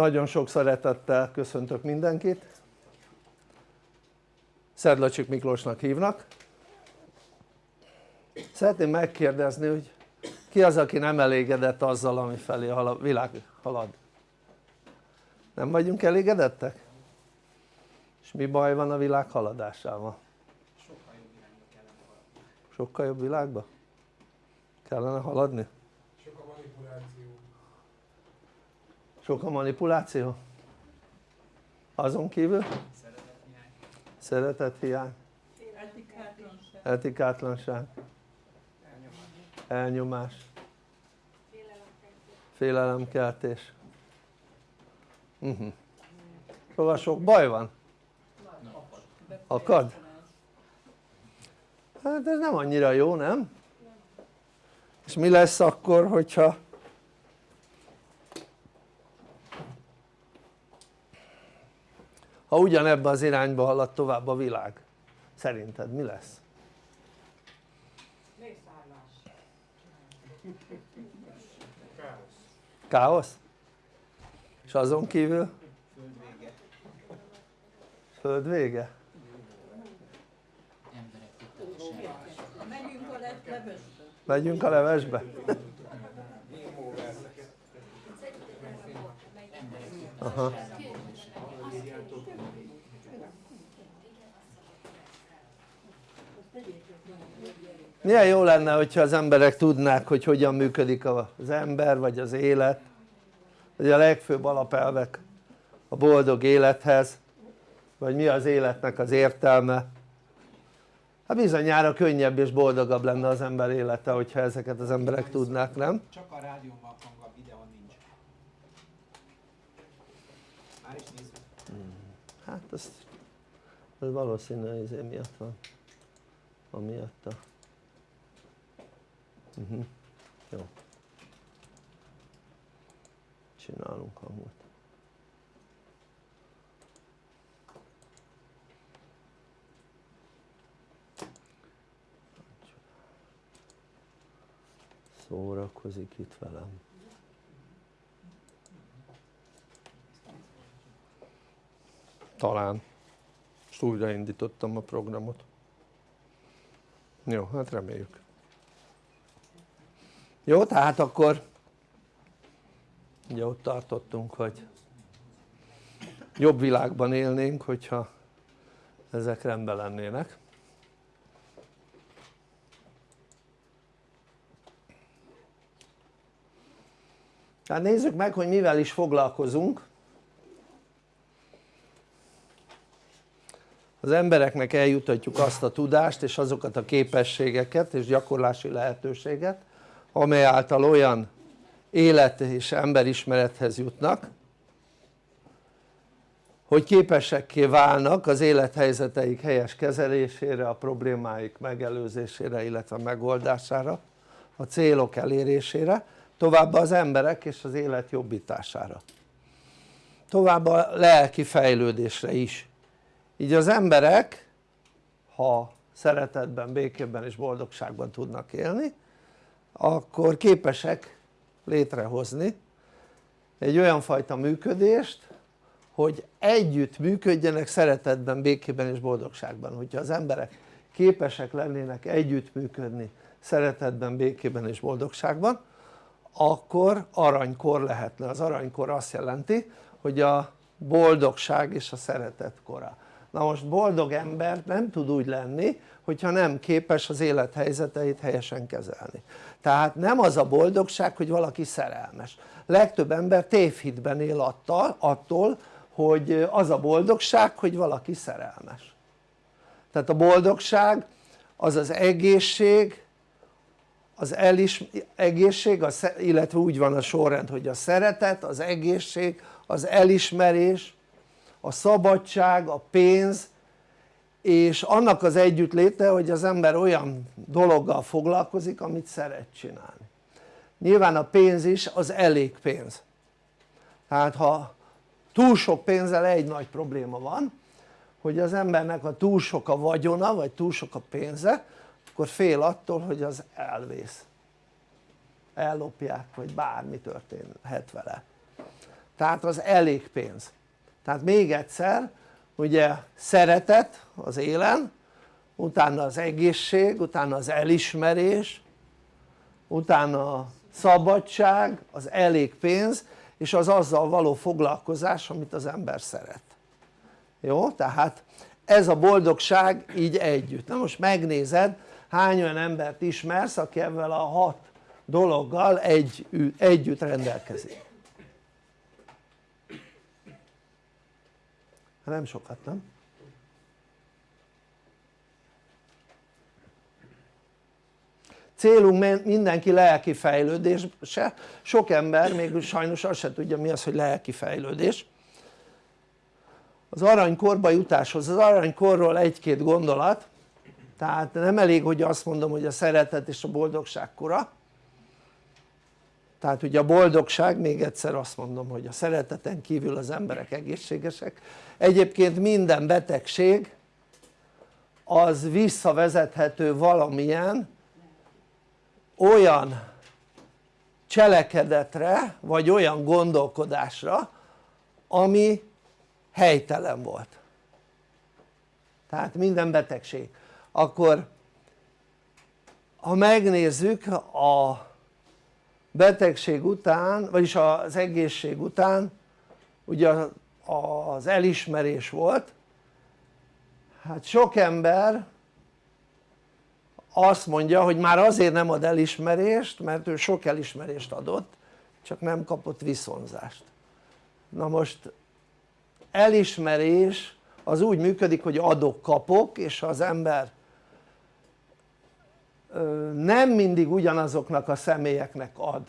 nagyon sok szeretettel köszöntök mindenkit Szedlacsik Miklósnak hívnak szeretném megkérdezni hogy ki az aki nem elégedett azzal ami felé a világ halad? nem vagyunk elégedettek? és mi baj van a világ haladásával? sokkal jobb világba kellene haladni? sok a manipuláció sok a manipuláció? azon kívül? szeretethiány etikátlanság elnyomás félelemkeltés uh -huh. szóval sok baj van akad? hát ez nem annyira jó nem? és mi lesz akkor hogyha ha ugyanebbe az irányba halad tovább a világ szerinted mi lesz? káosz? és azon kívül? föld vége megyünk a levesbe? Aha. Milyen jó lenne hogyha az emberek tudnák hogy hogyan működik az ember vagy az élet. Vagy a legfőbb alapelvek a boldog élethez vagy mi az életnek az értelme. Hát bizonyára könnyebb és boldogabb lenne az ember élete hogyha ezeket az emberek tudnák nem? csak a rádióban hang a videó nincs. Már is nézzük. Hát ez, ez valószínűleg izé miatt van. Amiatt a uh -huh. jó. Csinálunk hangot. Szórakozik itt velem. Talán. Most újraindítottam a programot. Jó hát reméljük jó tehát akkor ugye ott tartottunk hogy jobb világban élnénk hogyha ezek rendben lennének. Tehát nézzük meg hogy mivel is foglalkozunk. Az embereknek eljutatjuk azt a tudást és azokat a képességeket és gyakorlási lehetőséget amely által olyan élet és emberismerethez jutnak hogy képesekké válnak az élethelyzeteik helyes kezelésére, a problémáik megelőzésére illetve megoldására, a célok elérésére, továbbá az emberek és az élet jobbítására. Továbbá a lelki fejlődésre is. Így az emberek ha szeretetben, békében és boldogságban tudnak élni akkor képesek létrehozni egy olyan fajta működést hogy együtt működjenek szeretetben, békében és boldogságban. Hogyha az emberek képesek lennének együttműködni szeretetben, békében és boldogságban akkor aranykor lehetne, az aranykor azt jelenti hogy a boldogság és a szeretet kora. Na most boldog ember nem tud úgy lenni hogyha nem képes az élethelyzeteit helyesen kezelni tehát nem az a boldogság hogy valaki szerelmes. Legtöbb ember tévhitben él attól, attól hogy az a boldogság hogy valaki szerelmes. Tehát a boldogság az az egészség az elis, egészség, illetve úgy van a sorrend hogy a szeretet, az egészség, az elismerés, a szabadság, a pénz és annak az együttléte hogy az ember olyan dologgal foglalkozik amit szeret csinálni. Nyilván a pénz is az elég pénz. Tehát ha túl sok pénzzel egy nagy probléma van hogy az embernek a túl sok a vagyona vagy túl sok a pénze akkor fél attól hogy az elvész. Ellopják vagy bármi történhet vele. Tehát az elég pénz. Tehát még egyszer ugye szeretet az élen utána az egészség, utána az elismerés utána a szabadság, az elég pénz és az azzal való foglalkozás amit az ember szeret. Jó? tehát ez a boldogság így együtt, na most megnézed hány olyan embert ismersz aki ebben a hat dologgal egy, együtt rendelkezik hát nem sokat nem? célunk mindenki lelki fejlődése, sok ember még sajnos azt se tudja mi az hogy lelki fejlődés. Az aranykorba jutáshoz, az aranykorról egy-két gondolat. Tehát nem elég hogy azt mondom hogy a szeretet és a boldogság kora tehát ugye a boldogság még egyszer azt mondom hogy a szereteten kívül az emberek egészségesek. Egyébként minden betegség az visszavezethető valamilyen olyan cselekedetre vagy olyan gondolkodásra ami helytelen volt. Tehát minden betegség. Akkor ha megnézzük a betegség után vagyis az egészség után ugye az elismerés volt. Hát sok ember azt mondja hogy már azért nem ad elismerést mert ő sok elismerést adott csak nem kapott viszonzást. Na most elismerés az úgy működik hogy adok-kapok és ha az ember nem mindig ugyanazoknak a személyeknek ad.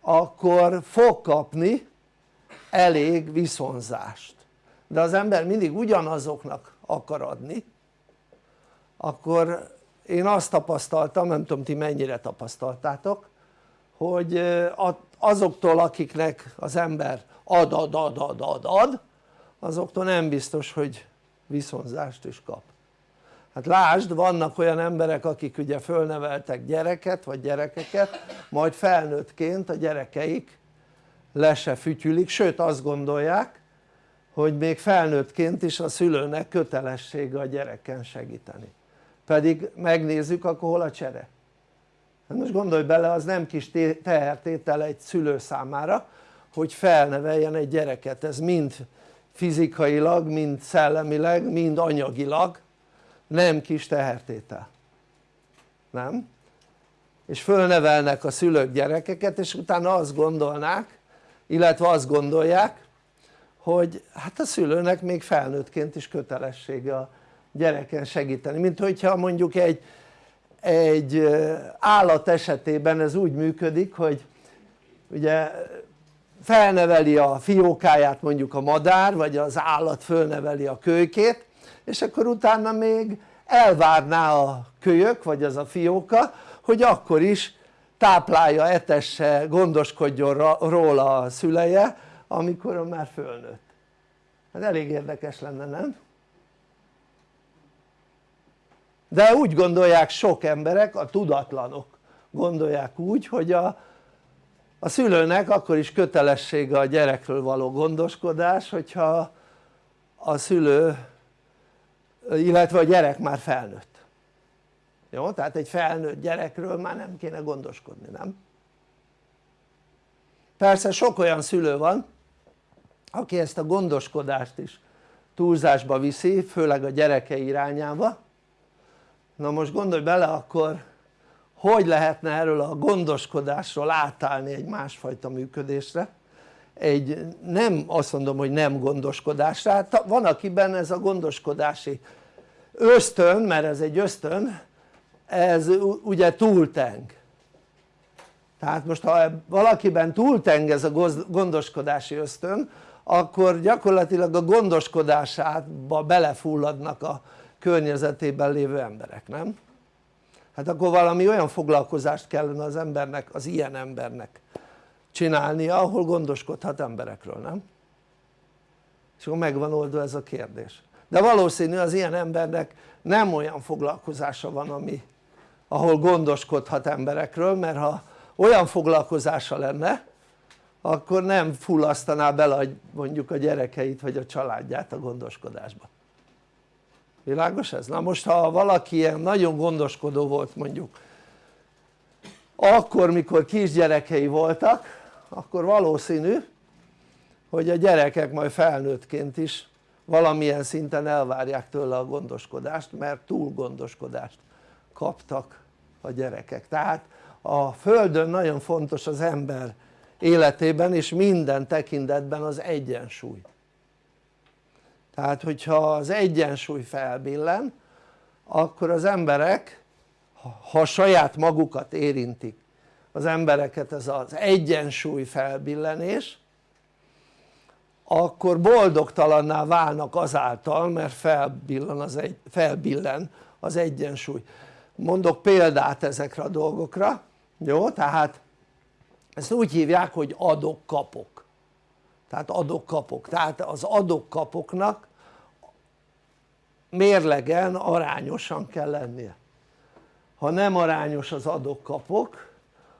Akkor fog kapni elég viszonzást. De az ember mindig ugyanazoknak akar adni akkor én azt tapasztaltam, nem tudom ti mennyire tapasztaltátok hogy azoktól akiknek az ember ad ad ad ad ad ad azoktól nem biztos hogy viszonzást is kap hát lásd vannak olyan emberek akik ugye fölneveltek gyereket vagy gyerekeket majd felnőttként a gyerekeik le se fütyülik sőt azt gondolják hogy még felnőttként is a szülőnek kötelessége a gyereken segíteni. Pedig megnézzük akkor hol a csere. Hát most gondolj bele az nem kis tehertétel egy szülő számára hogy felneveljen egy gyereket. Ez mind fizikailag, mind szellemileg, mind anyagilag nem kis tehertétel nem? és fölnevelnek a szülők gyerekeket és utána azt gondolnák illetve azt gondolják hogy hát a szülőnek még felnőttként is kötelessége a gyereken segíteni mint hogyha mondjuk egy, egy állat esetében ez úgy működik hogy ugye felneveli a fiókáját mondjuk a madár vagy az állat fölneveli a kölykét és akkor utána még elvárná a kölyök vagy az a fióka hogy akkor is táplálja, etesse, gondoskodjon róla a szüleje amikor már fölnőtt hát elég érdekes lenne nem? de úgy gondolják sok emberek, a tudatlanok gondolják úgy hogy a, a szülőnek akkor is kötelessége a gyerekről való gondoskodás hogyha a szülő illetve a gyerek már felnőtt jó? tehát egy felnőtt gyerekről már nem kéne gondoskodni, nem? persze sok olyan szülő van aki ezt a gondoskodást is túlzásba viszi főleg a gyereke irányába na most gondolj bele akkor hogy lehetne erről a gondoskodásról átállni egy másfajta működésre egy nem azt mondom hogy nem gondoskodásra, hát van akiben ez a gondoskodási ösztön, mert ez egy ösztön ez ugye túlteng tehát most ha valakiben túlteng ez a gondoskodási ösztön akkor gyakorlatilag a gondoskodásába belefulladnak a környezetében lévő emberek, nem? hát akkor valami olyan foglalkozást kellene az embernek, az ilyen embernek csinálnia ahol gondoskodhat emberekről, nem? és akkor megvan oldva ez a kérdés de valószínű az ilyen embernek nem olyan foglalkozása van ami ahol gondoskodhat emberekről mert ha olyan foglalkozása lenne akkor nem fullasztaná bele mondjuk a gyerekeit vagy a családját a gondoskodásba világos ez? na most ha valaki ilyen nagyon gondoskodó volt mondjuk akkor mikor kisgyerekei voltak akkor valószínű hogy a gyerekek majd felnőttként is valamilyen szinten elvárják tőle a gondoskodást mert túl gondoskodást kaptak a gyerekek. Tehát a földön nagyon fontos az ember életében és minden tekintetben az egyensúly. Tehát hogyha az egyensúly felbillen akkor az emberek ha saját magukat érintik az embereket ez az egyensúly felbillenés akkor boldogtalanná válnak azáltal mert felbillen az, egy, felbillen az egyensúly. Mondok példát ezekre a dolgokra jó? tehát ezt úgy hívják hogy adok-kapok. Tehát adok-kapok, tehát az adok-kapoknak mérlegen arányosan kell lennie. Ha nem arányos az adok-kapok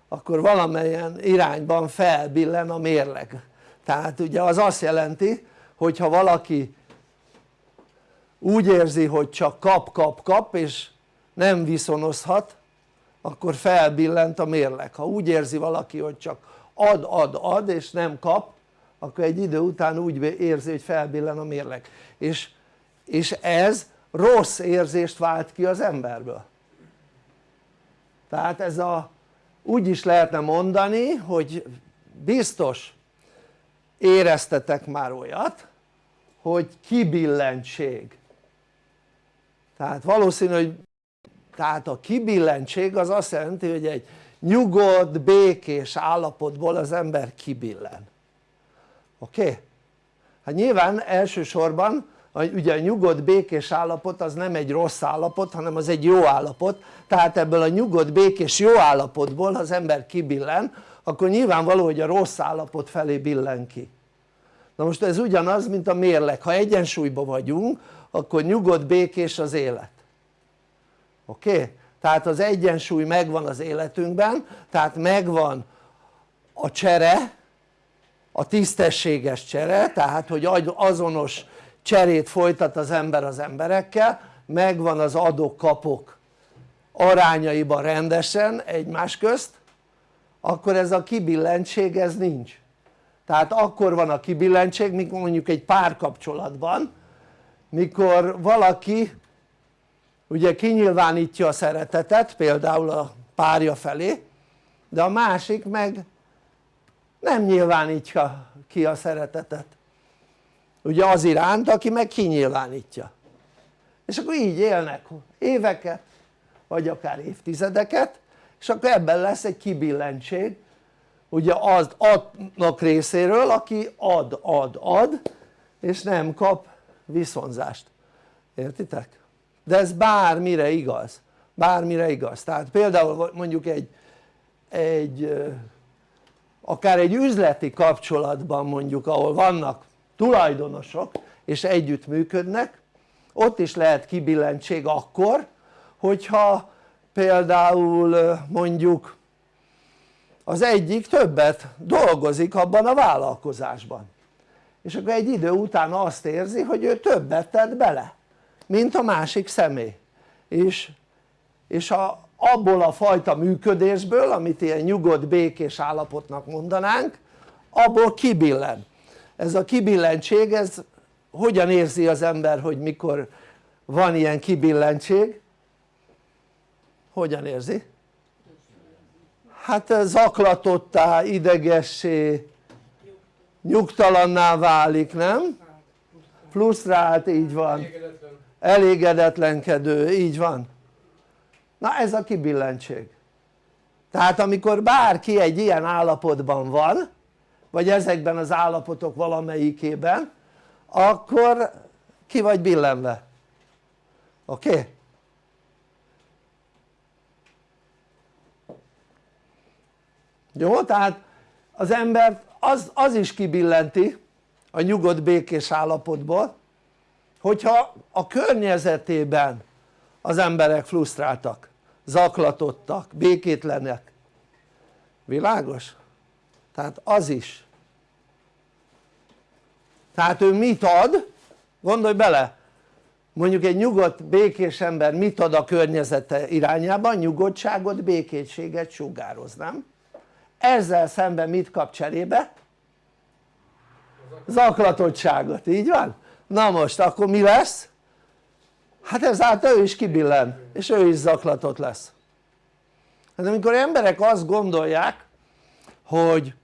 akkor valamelyen irányban felbillen a mérleg. Tehát ugye az azt jelenti hogy ha valaki úgy érzi hogy csak kap kap kap és nem viszonozhat akkor felbillent a mérleg. Ha úgy érzi valaki hogy csak ad ad ad és nem kap akkor egy idő után úgy érzi hogy felbillen a mérleg. És, és ez rossz érzést vált ki az emberből. Tehát ez a úgy is lehetne mondani hogy biztos éreztetek már olyat hogy kibillentség tehát valószínű hogy tehát a kibillentség az azt jelenti hogy egy nyugodt, békés állapotból az ember kibillen oké? Okay? hát nyilván elsősorban ugye a nyugodt békés állapot az nem egy rossz állapot hanem az egy jó állapot tehát ebből a nyugodt békés jó állapotból az ember kibillen akkor nyilvánvaló hogy a rossz állapot felé billen ki na most ez ugyanaz mint a mérleg, ha egyensúlyban vagyunk akkor nyugodt békés az élet oké? Okay? tehát az egyensúly megvan az életünkben tehát megvan a csere a tisztességes csere tehát hogy azonos cserét folytat az ember az emberekkel megvan az adok-kapok arányaiban rendesen egymás közt akkor ez a kibillentség ez nincs. Tehát akkor van a kibillentség mikor mondjuk egy párkapcsolatban mikor valaki ugye kinyilvánítja a szeretetet például a párja felé de a másik meg nem nyilvánítja ki a szeretetet ugye az iránt aki meg kinyilvánítja. És akkor így élnek éveket vagy akár évtizedeket és akkor ebben lesz egy kibillentség ugye az adnak részéről aki ad ad ad és nem kap viszonzást. Értitek? de ez bármire igaz. Bármire igaz. Tehát például mondjuk egy, egy akár egy üzleti kapcsolatban mondjuk ahol vannak tulajdonosok és együtt működnek. Ott is lehet kibillentség akkor hogyha például mondjuk az egyik többet dolgozik abban a vállalkozásban. És akkor egy idő után azt érzi hogy ő többet tett bele mint a másik személy. És, és a, abból a fajta működésből amit ilyen nyugodt békés állapotnak mondanánk abból kibillen ez a kibillentség ez hogyan érzi az ember hogy mikor van ilyen kibillentség hogyan érzi? hát zaklatottá, idegessé, nyugtalanná válik, nem? frusztrált, így van elégedetlenkedő, így van na ez a kibillentség tehát amikor bárki egy ilyen állapotban van vagy ezekben az állapotok valamelyikében akkor ki vagy billenve oké? Okay? jó? tehát az ember az, az is kibillenti a nyugodt békés állapotból hogyha a környezetében az emberek frusztráltak, zaklatottak, békétlenek világos? Tehát az is tehát ő mit ad? gondolj bele mondjuk egy nyugodt békés ember mit ad a környezete irányában? nyugodtságot, békétséget sugároz, nem? ezzel szemben mit kap cserébe? zaklatottságot, így van? na most akkor mi lesz? hát ezáltal ő is kibillen és ő is zaklatott lesz hát amikor emberek azt gondolják hogy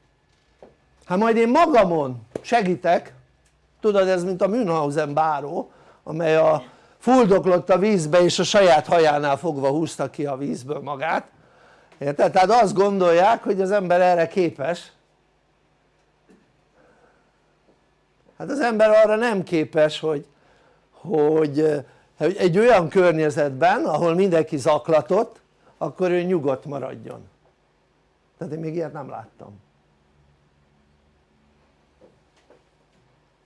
hát majd én magamon segítek. Tudod ez mint a Münchhausen báró amely a fuldoklott a vízbe és a saját hajánál fogva húzta ki a vízből magát. Érted? tehát azt gondolják hogy az ember erre képes. Hát az ember arra nem képes hogy, hogy, egy olyan környezetben ahol mindenki zaklatott akkor ő nyugodt maradjon. Tehát én még ilyet nem láttam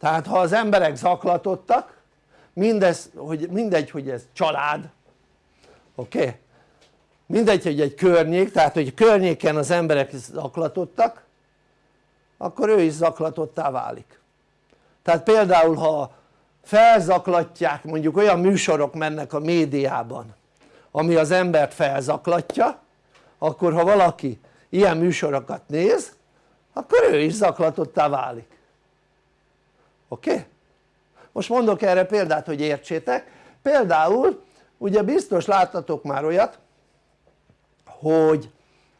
tehát ha az emberek zaklatottak mindez, hogy mindegy hogy ez család oké? Okay? mindegy hogy egy környék, tehát hogy környéken az emberek zaklatottak akkor ő is zaklatottá válik tehát például ha felzaklatják mondjuk olyan műsorok mennek a médiában ami az embert felzaklatja akkor ha valaki ilyen műsorokat néz akkor ő is zaklatottá válik oké? Most mondok erre példát hogy értsétek például ugye biztos láttatok már olyat hogy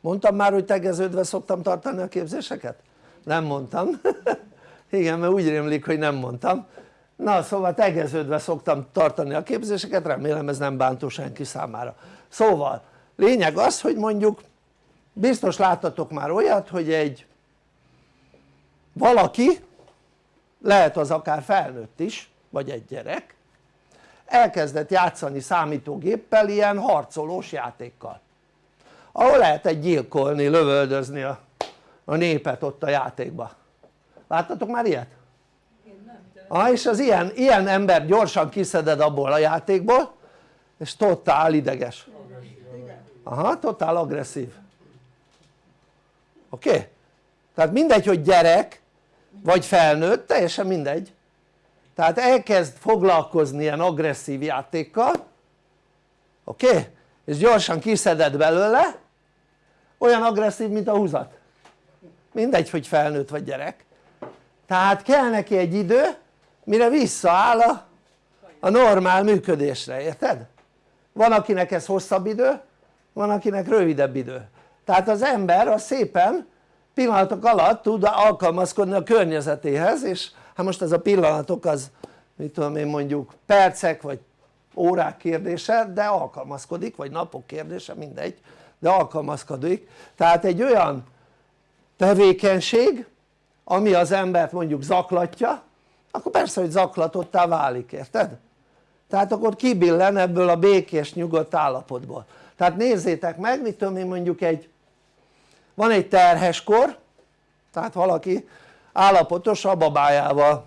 mondtam már hogy tegeződve szoktam tartani a képzéseket? nem mondtam igen mert úgy rémlik hogy nem mondtam na szóval tegeződve szoktam tartani a képzéseket remélem ez nem bántó senki számára szóval lényeg az hogy mondjuk biztos láttatok már olyat hogy egy valaki lehet az akár felnőtt is vagy egy gyerek elkezdett játszani számítógéppel ilyen harcolós játékkal ahol lehet egy gyilkolni, lövöldözni a, a népet ott a játékba láttatok már ilyet? Ah, és az ilyen, ilyen ember gyorsan kiszeded abból a játékból és totál ideges aha, totál agresszív oké? Okay? tehát mindegy hogy gyerek vagy felnőtt, teljesen mindegy tehát elkezd foglalkozni ilyen agresszív játékkal oké? Okay? és gyorsan kiszeded belőle olyan agresszív mint a húzat mindegy hogy felnőtt vagy gyerek tehát kell neki egy idő mire visszaáll a, a normál működésre, érted? van akinek ez hosszabb idő van akinek rövidebb idő tehát az ember az szépen pillanatok alatt tud alkalmazkodni a környezetéhez és hát most ez a pillanatok az mit tudom én mondjuk percek vagy órák kérdése de alkalmazkodik vagy napok kérdése mindegy de alkalmazkodik tehát egy olyan tevékenység ami az embert mondjuk zaklatja akkor persze hogy zaklatottá válik érted? tehát akkor kibillen ebből a békés nyugodt állapotból tehát nézzétek meg mit tudom én mondjuk egy van egy terheskor tehát valaki állapotos a babájával.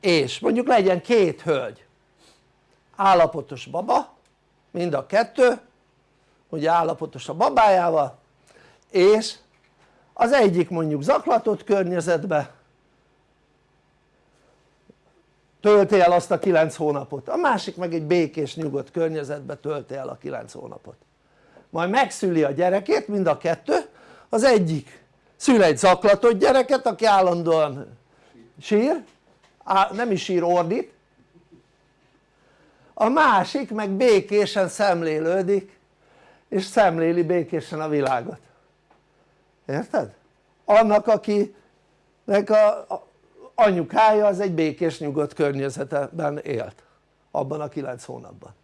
És mondjuk legyen két hölgy. Állapotos baba mind a kettő ugye állapotos a babájával és az egyik mondjuk zaklatott környezetbe. Tölti el azt a 9 hónapot, a másik meg egy békés nyugodt környezetbe tölti el a 9 hónapot majd megszüli a gyerekét mind a kettő. Az egyik szül egy zaklatott gyereket aki állandóan sír. Nem is sír ordít. A másik meg békésen szemlélődik és szemléli békésen a világot. Érted? annak akinek a anyukája az egy békés nyugodt környezetben élt abban a kilenc hónapban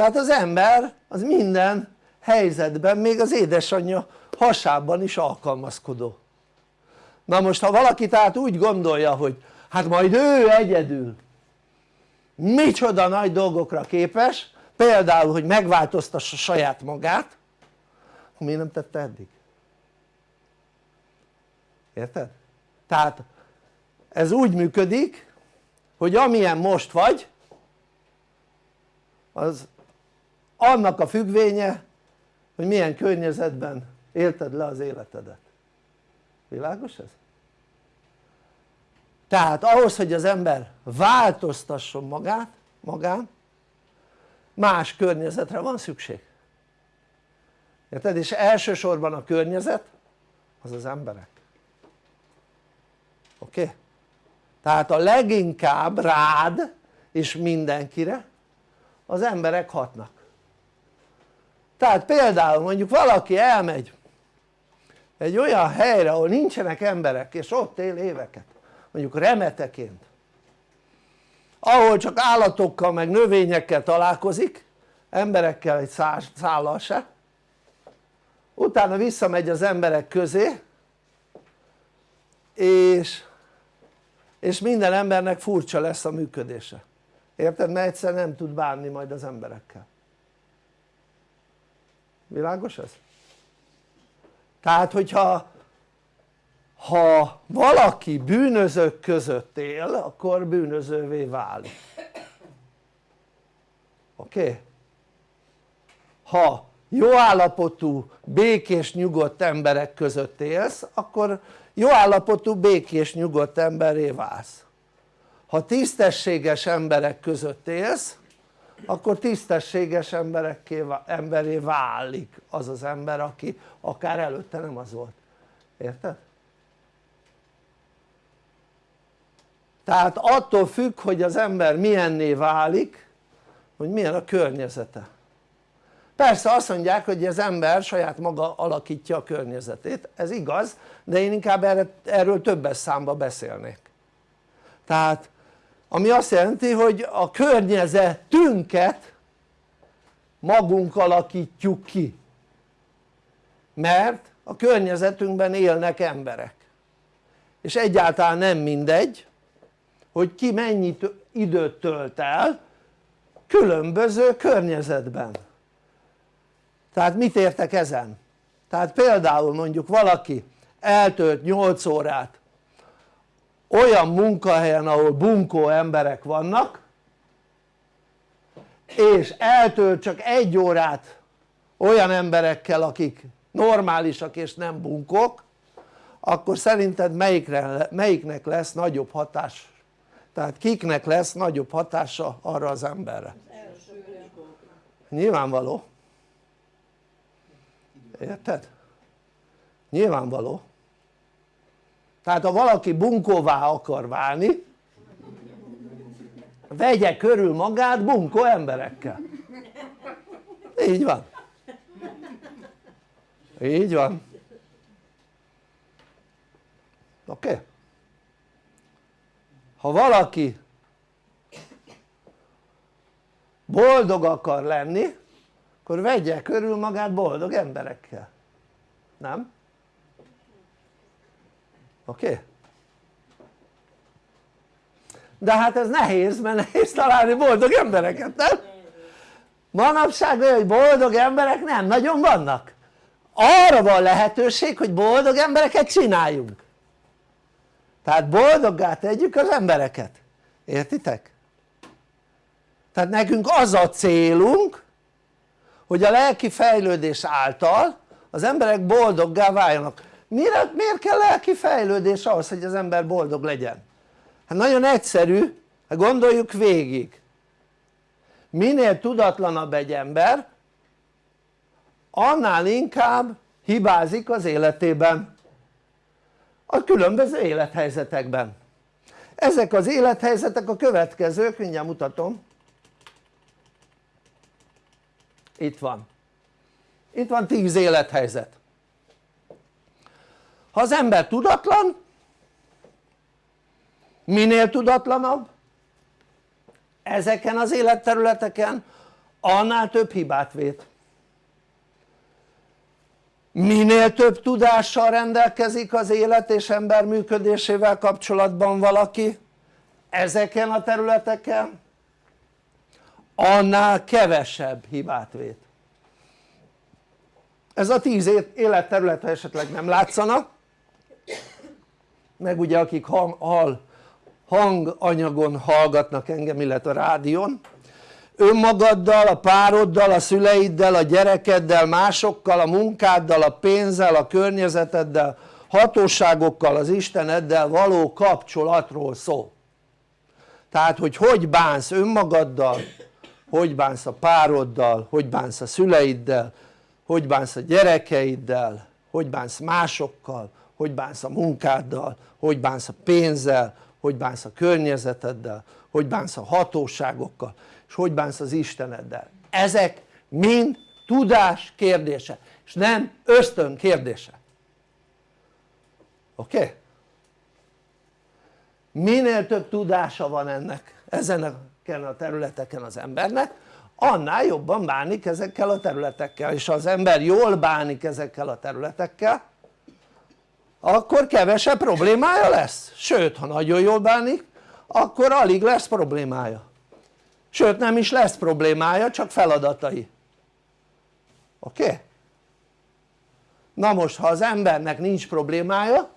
tehát az ember az minden helyzetben még az édesanyja hasában is alkalmazkodó na most ha valaki tehát úgy gondolja hogy hát majd ő egyedül micsoda nagy dolgokra képes például hogy megváltoztassa saját magát miért nem tette eddig? érted? tehát ez úgy működik hogy amilyen most vagy az annak a függvénye hogy milyen környezetben élted le az életedet világos ez? tehát ahhoz hogy az ember változtasson magát, magán más környezetre van szükség érted? és elsősorban a környezet az az emberek oké? Okay? tehát a leginkább rád és mindenkire az emberek hatnak tehát például mondjuk valaki elmegy egy olyan helyre ahol nincsenek emberek és ott él éveket mondjuk remeteként ahol csak állatokkal meg növényekkel találkozik emberekkel egy szállal se utána visszamegy az emberek közé és, és minden embernek furcsa lesz a működése érted? mert egyszer nem tud bánni majd az emberekkel világos ez? tehát hogyha ha valaki bűnözők között él akkor bűnözővé válik oké? Okay? ha jó állapotú békés nyugodt emberek között élsz akkor jó állapotú békés nyugodt emberré válsz ha tisztességes emberek között élsz akkor tisztességes emberekké, emberé válik az az ember aki akár előtte nem az volt, érted? tehát attól függ hogy az ember milyenné válik hogy milyen a környezete. Persze azt mondják hogy az ember saját maga alakítja a környezetét, ez igaz de én inkább erről többes számba beszélnék. Tehát ami azt jelenti hogy a környezetünket magunk alakítjuk ki. Mert a környezetünkben élnek emberek. És egyáltalán nem mindegy hogy ki mennyi időt tölt el különböző környezetben. Tehát mit értek ezen? tehát például mondjuk valaki eltölt 8 órát olyan munkahelyen ahol bunkó emberek vannak és eltölt csak egy órát olyan emberekkel akik normálisak és nem bunkók akkor szerinted melyikre, melyiknek lesz nagyobb hatás? Tehát kiknek lesz nagyobb hatása arra az emberre? Nyilvánvaló. Érted? nyilvánvaló tehát ha valaki bunkóvá akar válni vegye körül magát bunkó emberekkel így van így van oké? Okay? ha valaki boldog akar lenni akkor vegye körül magát boldog emberekkel nem? Oké? De hát ez nehéz mert nehéz találni boldog embereket nem? manapság olyan boldog emberek nem nagyon vannak arra van lehetőség hogy boldog embereket csináljunk tehát boldoggá tegyük az embereket értitek? tehát nekünk az a célunk hogy a lelki fejlődés által az emberek boldoggá váljanak miért, miért kell lelki fejlődés ahhoz hogy az ember boldog legyen? hát nagyon egyszerű, hát gondoljuk végig. Minél tudatlanabb egy ember annál inkább hibázik az életében. A különböző élethelyzetekben. Ezek az élethelyzetek a következők, mindjárt mutatom. Itt van. Itt van 10 élethelyzet ha az ember tudatlan minél tudatlanabb? Ezeken az életterületeken annál több hibát vét minél több tudással rendelkezik az élet és ember működésével kapcsolatban valaki ezeken a területeken annál kevesebb hibát vét ez a tíz életterület esetleg nem látszanak meg ugye akik hang, hall, hanganyagon hallgatnak engem illetve a rádión. Önmagaddal, a pároddal, a szüleiddel, a gyerekeddel, másokkal, a munkáddal, a pénzzel, a környezeteddel hatóságokkal az Isteneddel való kapcsolatról szól tehát hogy hogy bánsz önmagaddal hogy bánsz a pároddal, hogy bánsz a szüleiddel hogy bánsz a gyerekeiddel hogy bánsz másokkal hogy bánsz a munkáddal hogy bánsz a pénzzel hogy bánsz a környezeteddel hogy bánsz a hatóságokkal és hogy bánsz az Isteneddel ezek mind tudás kérdése és nem ösztön kérdése oké? Okay? minél több tudása van ennek ezeneken a területeken az embernek annál jobban bánik ezekkel a területekkel és ha az ember jól bánik ezekkel a területekkel akkor kevesebb problémája lesz sőt ha nagyon jól bánik akkor alig lesz problémája sőt nem is lesz problémája csak feladatai oké? Okay? na most ha az embernek nincs problémája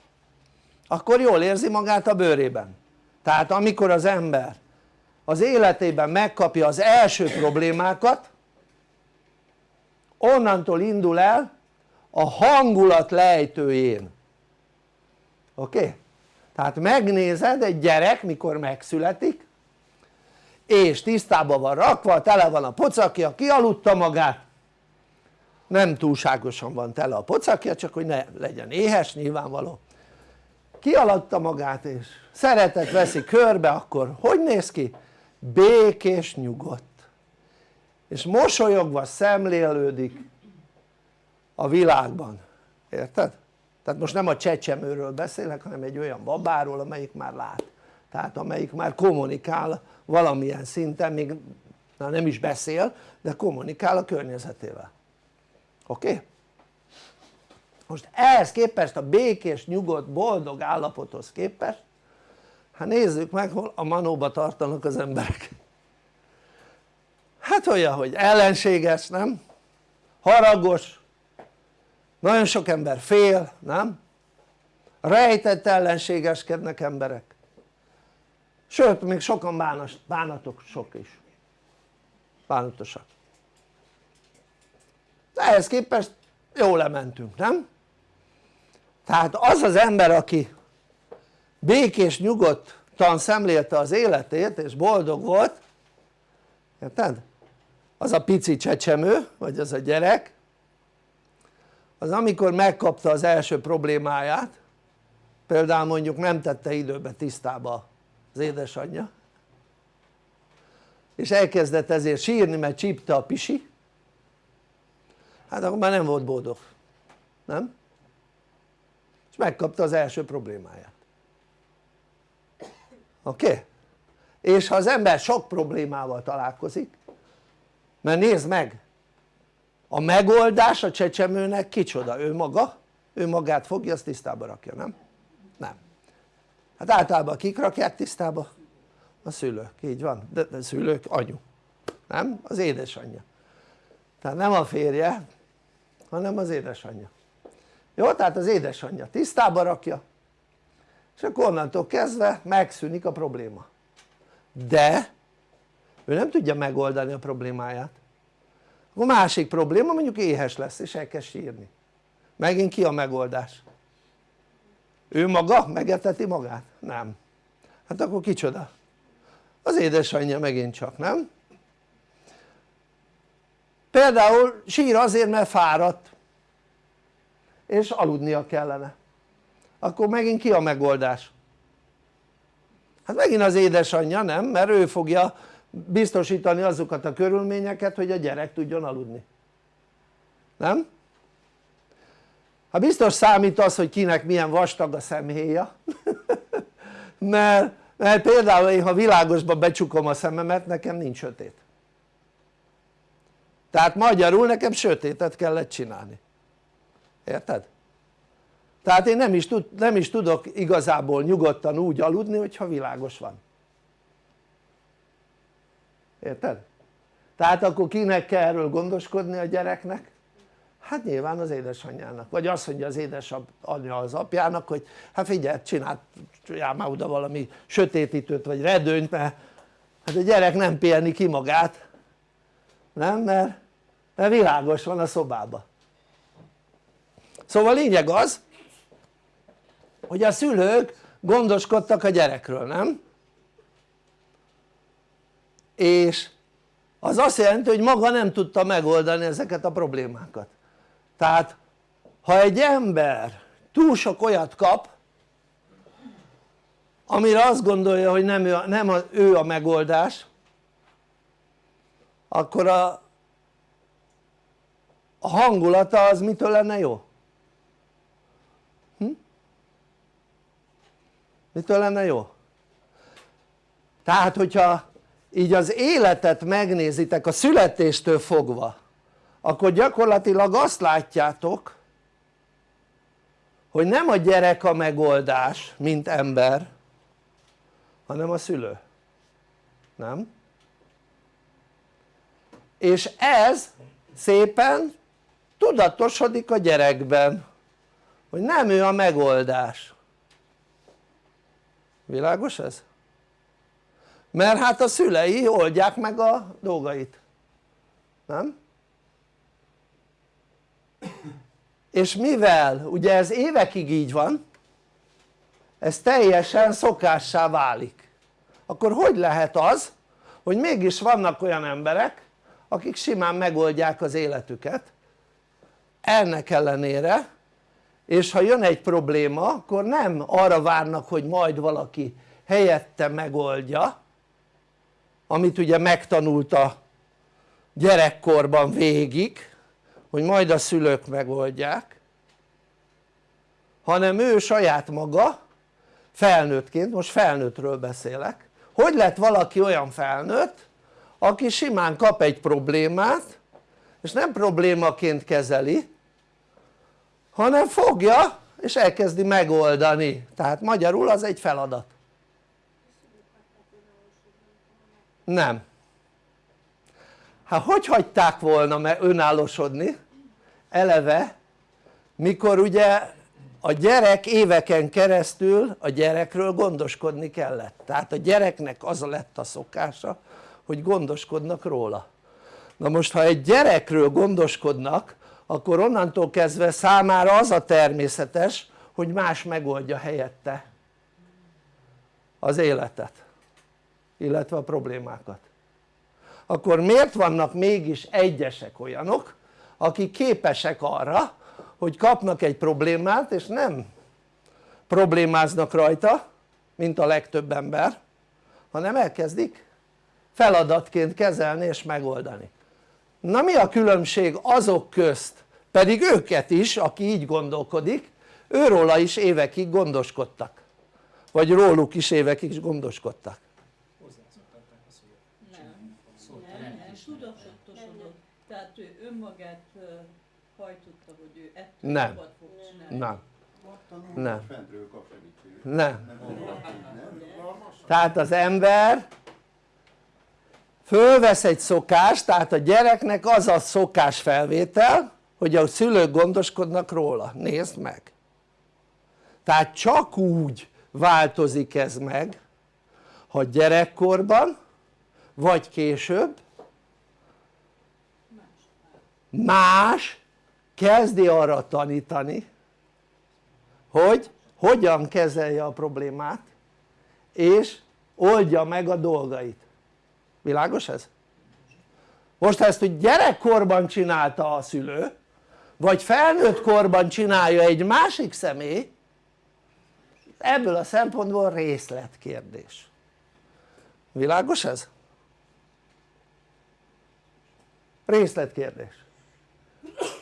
akkor jól érzi magát a bőrében tehát amikor az ember az életében megkapja az első problémákat onnantól indul el a hangulat lejtőjén oké? Tehát megnézed egy gyerek mikor megszületik és tisztában van rakva, tele van a pocakja, kialudta magát nem túlságosan van tele a pocakja csak hogy ne legyen éhes nyilvánvaló kialadta magát és szeretet veszi körbe akkor hogy néz ki? békés nyugodt és mosolyogva szemlélődik a világban, érted? Tehát most nem a csecsemőről beszélek hanem egy olyan babáról amelyik már lát tehát amelyik már kommunikál valamilyen szinten még na nem is beszél de kommunikál a környezetével oké? Most ehhez képest a békés, nyugodt, boldog állapothoz képest hát nézzük meg hol a manóba tartanak az emberek hát olyan hogy ellenséges nem? haragos nagyon sok ember fél nem? rejtett ellenségeskednek emberek sőt még sokan bános, bánatok sok is bánatosak de ehhez képest jól lementünk nem? tehát az az ember aki békés nyugodtan szemlélte az életét és boldog volt érted? az a pici csecsemő vagy az a gyerek az amikor megkapta az első problémáját például mondjuk nem tette időbe tisztába az édesanyja és elkezdett ezért sírni mert csípte a pisi hát akkor már nem volt boldog nem? és megkapta az első problémáját oké? Okay? és ha az ember sok problémával találkozik mert nézd meg a megoldás a csecsemőnek kicsoda? ő maga? ő magát fogja azt tisztába rakja nem? nem hát általában kik rakják tisztába? a szülők, így van, de, de szülők, anyu nem? az édesanyja tehát nem a férje hanem az édesanyja jó? tehát az édesanyja tisztába rakja és akkor onnantól kezdve megszűnik a probléma de ő nem tudja megoldani a problémáját a másik probléma mondjuk éhes lesz és elkezd sírni megint ki a megoldás? ő maga megeteti magát? nem hát akkor kicsoda? az édesanyja megint csak nem? például sír azért mert fáradt és aludnia kellene akkor megint ki a megoldás? hát megint az édesanyja nem? mert ő fogja biztosítani azokat a körülményeket hogy a gyerek tudjon aludni nem? hát biztos számít az hogy kinek milyen vastag a szemhéja mert, mert például én ha világosba becsukom a szememet nekem nincs sötét tehát magyarul nekem sötétet kellett csinálni érted? tehát én nem is, tud, nem is tudok igazából nyugodtan úgy aludni hogyha világos van érted? tehát akkor kinek kell erről gondoskodni a gyereknek? hát nyilván az édesanyjának, vagy azt mondja az édesanyja az apjának hogy hát figyelj csináljál már oda valami sötétítőt vagy redőnyt mert hát a gyerek nem pihenni ki magát nem? mert, mert világos van a szobában szóval lényeg az hogy a szülők gondoskodtak a gyerekről, nem? És az azt jelenti hogy maga nem tudta megoldani ezeket a problémákat tehát ha egy ember túl sok olyat kap amire azt gondolja hogy nem ő, nem ő a megoldás akkor a, a hangulata az mitől lenne jó? Hm? mitől lenne jó? tehát hogyha így az életet megnézitek a születéstől fogva akkor gyakorlatilag azt látjátok hogy nem a gyerek a megoldás mint ember hanem a szülő nem? és ez szépen tudatosodik a gyerekben hogy nem ő a megoldás világos ez? Mert hát a szülei oldják meg a dolgait. Nem? és mivel ugye ez évekig így van ez teljesen szokássá válik. Akkor hogy lehet az hogy mégis vannak olyan emberek akik simán megoldják az életüket? Ennek ellenére és ha jön egy probléma akkor nem arra várnak hogy majd valaki helyette megoldja amit ugye megtanult a gyerekkorban végig hogy majd a szülők megoldják hanem ő saját maga felnőttként, most felnőttről beszélek hogy lett valaki olyan felnőtt aki simán kap egy problémát és nem problémaként kezeli hanem fogja és elkezdi megoldani. Tehát magyarul az egy feladat nem. Hát hogy hagyták volna önállósodni eleve mikor ugye a gyerek éveken keresztül a gyerekről gondoskodni kellett. Tehát a gyereknek az lett a szokása hogy gondoskodnak róla. Na most ha egy gyerekről gondoskodnak akkor onnantól kezdve számára az a természetes hogy más megoldja helyette az életet illetve a problémákat. Akkor miért vannak mégis egyesek olyanok akik képesek arra hogy kapnak egy problémát és nem problémáznak rajta mint a legtöbb ember hanem elkezdik feladatként kezelni és megoldani. Na mi a különbség azok közt pedig őket is aki így gondolkodik őróla is évekig gondoskodtak. Vagy róluk is évekig gondoskodtak tehát ő önmagát hajtotta hogy ő ettől nem, fog csinálni. Nem, nem, segítséget. nem. Tehát az ember fölvesz egy szokást tehát a gyereknek az a szokás felvétel hogy a szülők gondoskodnak róla, nézd meg. Tehát csak úgy változik ez meg ha gyerekkorban vagy később más kezdi arra tanítani hogy hogyan kezelje a problémát és oldja meg a dolgait világos ez? most ha ezt hogy gyerekkorban csinálta a szülő vagy felnőtt korban csinálja egy másik személy ebből a szempontból részletkérdés világos ez? részletkérdés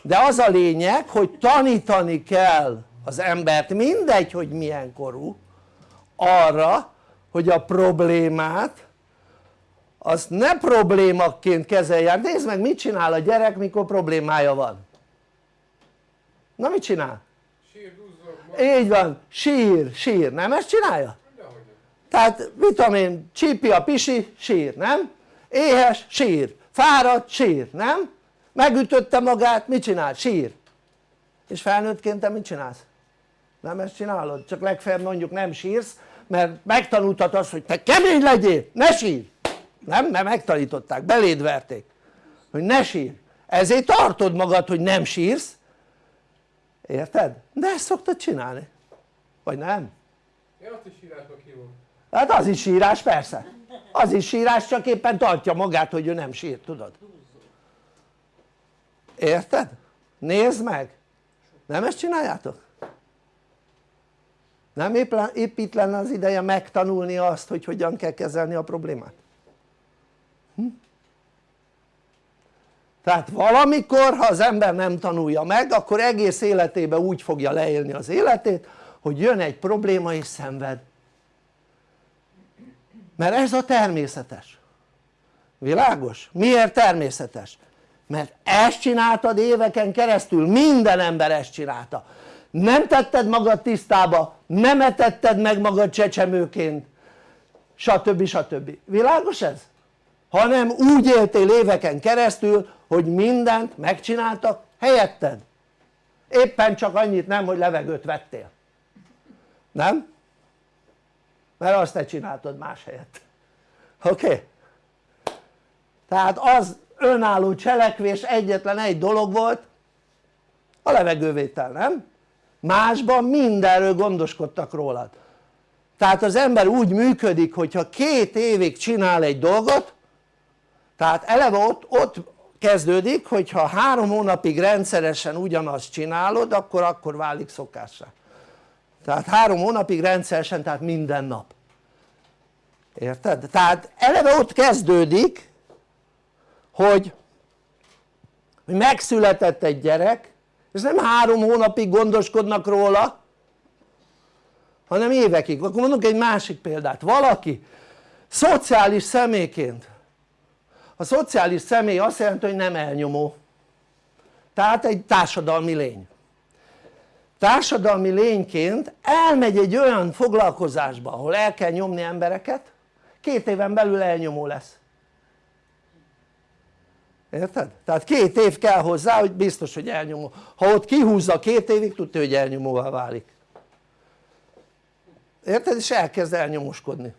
de az a lényeg hogy tanítani kell az embert mindegy hogy milyen korú arra hogy a problémát azt ne problémaként kezelje, nézd meg mit csinál a gyerek mikor problémája van na mit csinál? Sír, duzzog, így van, sír, sír, nem ezt csinálja? tehát mit tudom én, csípi a pisi, sír, nem? éhes, sír, fáradt, sír, nem? Megütötte magát, mit csinál? sír és felnőttként te mit csinálsz? nem ezt csinálod? csak legfeljebb mondjuk nem sírsz mert megtanultad azt hogy te kemény legyél, ne sír nem? mert megtanították, beléd verték hogy ne sír ezért tartod magad hogy nem sírsz érted? de ezt szoktad csinálni vagy nem? Ja, azt is írásba kívom. hát az is sírás persze az is sírás csak éppen tartja magát hogy ő nem sír tudod érted? nézd meg nem ezt csináljátok? nem épp, épp itt lenne az ideje megtanulni azt hogy hogyan kell kezelni a problémát? Hm? tehát valamikor ha az ember nem tanulja meg akkor egész életében úgy fogja leélni az életét hogy jön egy probléma és szenved mert ez a természetes világos? miért természetes? Mert ezt csináltad éveken keresztül, minden ember ezt csinálta nem tetted magad tisztába, nem etetted meg magad csecsemőként stb. stb. világos ez? hanem úgy éltél éveken keresztül hogy mindent megcsináltak helyetted éppen csak annyit nem hogy levegőt vettél nem? mert azt te csináltad más helyett oké? Okay? tehát az önálló cselekvés egyetlen egy dolog volt a levegővétel nem? másban mindenről gondoskodtak rólad tehát az ember úgy működik hogyha két évig csinál egy dolgot tehát eleve ott, ott kezdődik hogyha három hónapig rendszeresen ugyanazt csinálod akkor akkor válik szokássá tehát három hónapig rendszeresen tehát minden nap érted? tehát eleve ott kezdődik hogy, megszületett egy gyerek és nem három hónapig gondoskodnak róla hanem évekig, akkor mondok egy másik példát, valaki szociális személyként. A szociális személy azt jelenti hogy nem elnyomó. Tehát egy társadalmi lény. Társadalmi lényként elmegy egy olyan foglalkozásba ahol el kell nyomni embereket két éven belül elnyomó lesz érted? tehát két év kell hozzá hogy biztos hogy elnyomó. Ha ott kihúzza két évig tudja hogy elnyomóvá válik. Érted? és elkezd elnyomoskodni.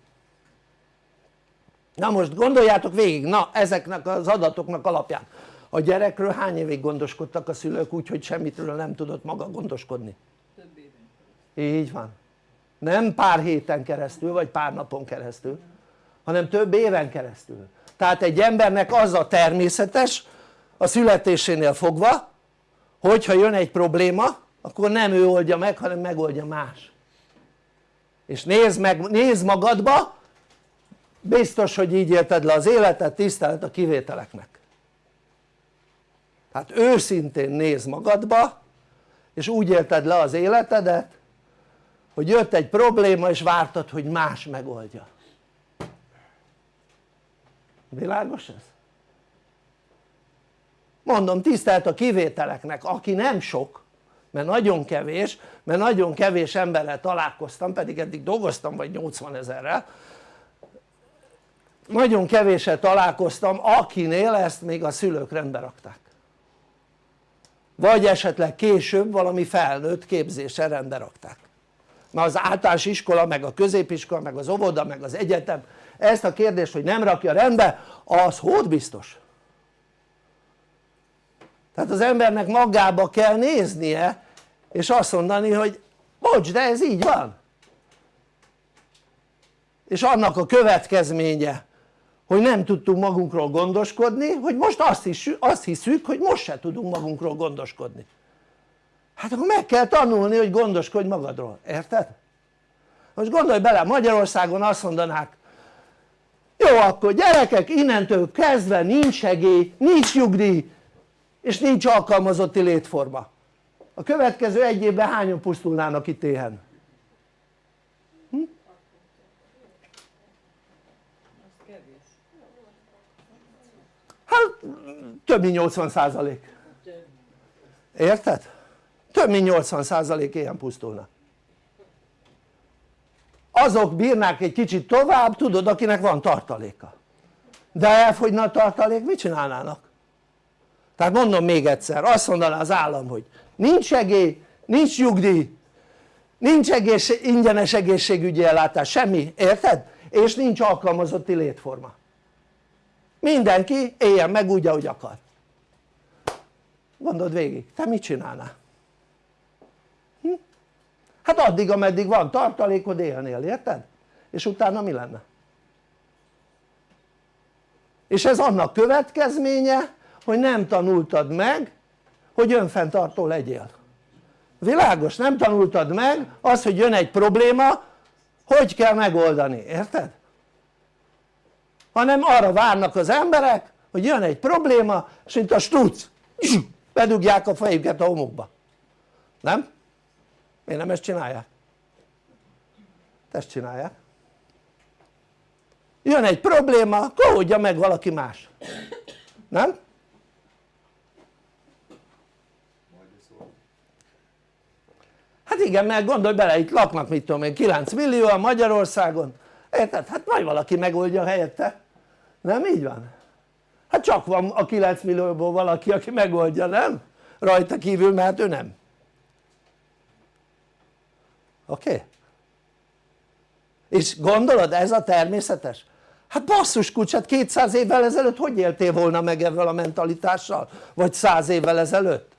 Na most gondoljátok végig, na ezeknek az adatoknak alapján. A gyerekről hány évig gondoskodtak a szülők úgy hogy semmitről nem tudott maga gondoskodni? Több éven így van. Nem pár héten keresztül vagy pár napon keresztül hanem több éven keresztül tehát egy embernek az a természetes a születésénél fogva hogyha jön egy probléma akkor nem ő oldja meg hanem megoldja más. És nézd, meg, nézd magadba biztos hogy így élted le az életet tisztelet a kivételeknek. Hát őszintén nézd magadba és úgy élted le az életedet hogy jött egy probléma és vártad hogy más megoldja világos ez? mondom tisztelt a kivételeknek aki nem sok mert nagyon kevés mert nagyon kevés emberrel találkoztam pedig eddig dolgoztam vagy 80 ezerrel nagyon kevéssel találkoztam akinél ezt még a szülők rendbe rakták vagy esetleg később valami felnőtt képzéssel rendbe rakták mert az általános iskola meg a középiskola meg az óvoda meg az egyetem ezt a kérdést hogy nem rakja rendbe az hód biztos. Tehát az embernek magába kell néznie és azt mondani hogy bocs de ez így van. És annak a következménye hogy nem tudtunk magunkról gondoskodni hogy most azt, is, azt hiszük hogy most se tudunk magunkról gondoskodni. Hát akkor meg kell tanulni hogy gondoskodj magadról, érted? most gondolj bele Magyarországon azt mondanák jó akkor gyerekek innentől kezdve nincs segély, nincs nyugdíj és nincs alkalmazotti létforma a következő egy évben hányan pusztulnának itt éhen? Hm? Hát több mint 80 százalék érted? több mint 80 százalék ilyen pusztulna azok bírnák egy kicsit tovább tudod akinek van tartaléka de elfogyna a tartalék mit csinálnának? tehát mondom még egyszer azt mondaná az állam hogy nincs segély, nincs nyugdíj nincs egész, ingyenes egészségügyi ellátás, semmi, érted? és nincs alkalmazotti létforma mindenki éljen meg úgy ahogy akar gondold végig, te mit csinálnál? Hát addig ameddig van tartalékod élnél, érted? és utána mi lenne? és ez annak következménye hogy nem tanultad meg hogy önfenntartó legyél világos? nem tanultad meg az hogy jön egy probléma hogy kell megoldani, érted? hanem arra várnak az emberek hogy jön egy probléma és mint a struc bedugják a fejüket a homokba nem? Miért nem ezt csinálják? ezt csinálják jön egy probléma akkor meg valaki más nem? hát igen mert gondolj bele itt laknak mit tudom én 9 millióan Magyarországon érted? hát majd valaki megoldja helyette nem így van? hát csak van a 9 millióból valaki aki megoldja nem? rajta kívül mert ő nem oké? És gondolod ez a természetes? hát basszus kucsát 200 évvel ezelőtt hogy éltél volna meg ezzel a mentalitással? vagy 100 évvel ezelőtt?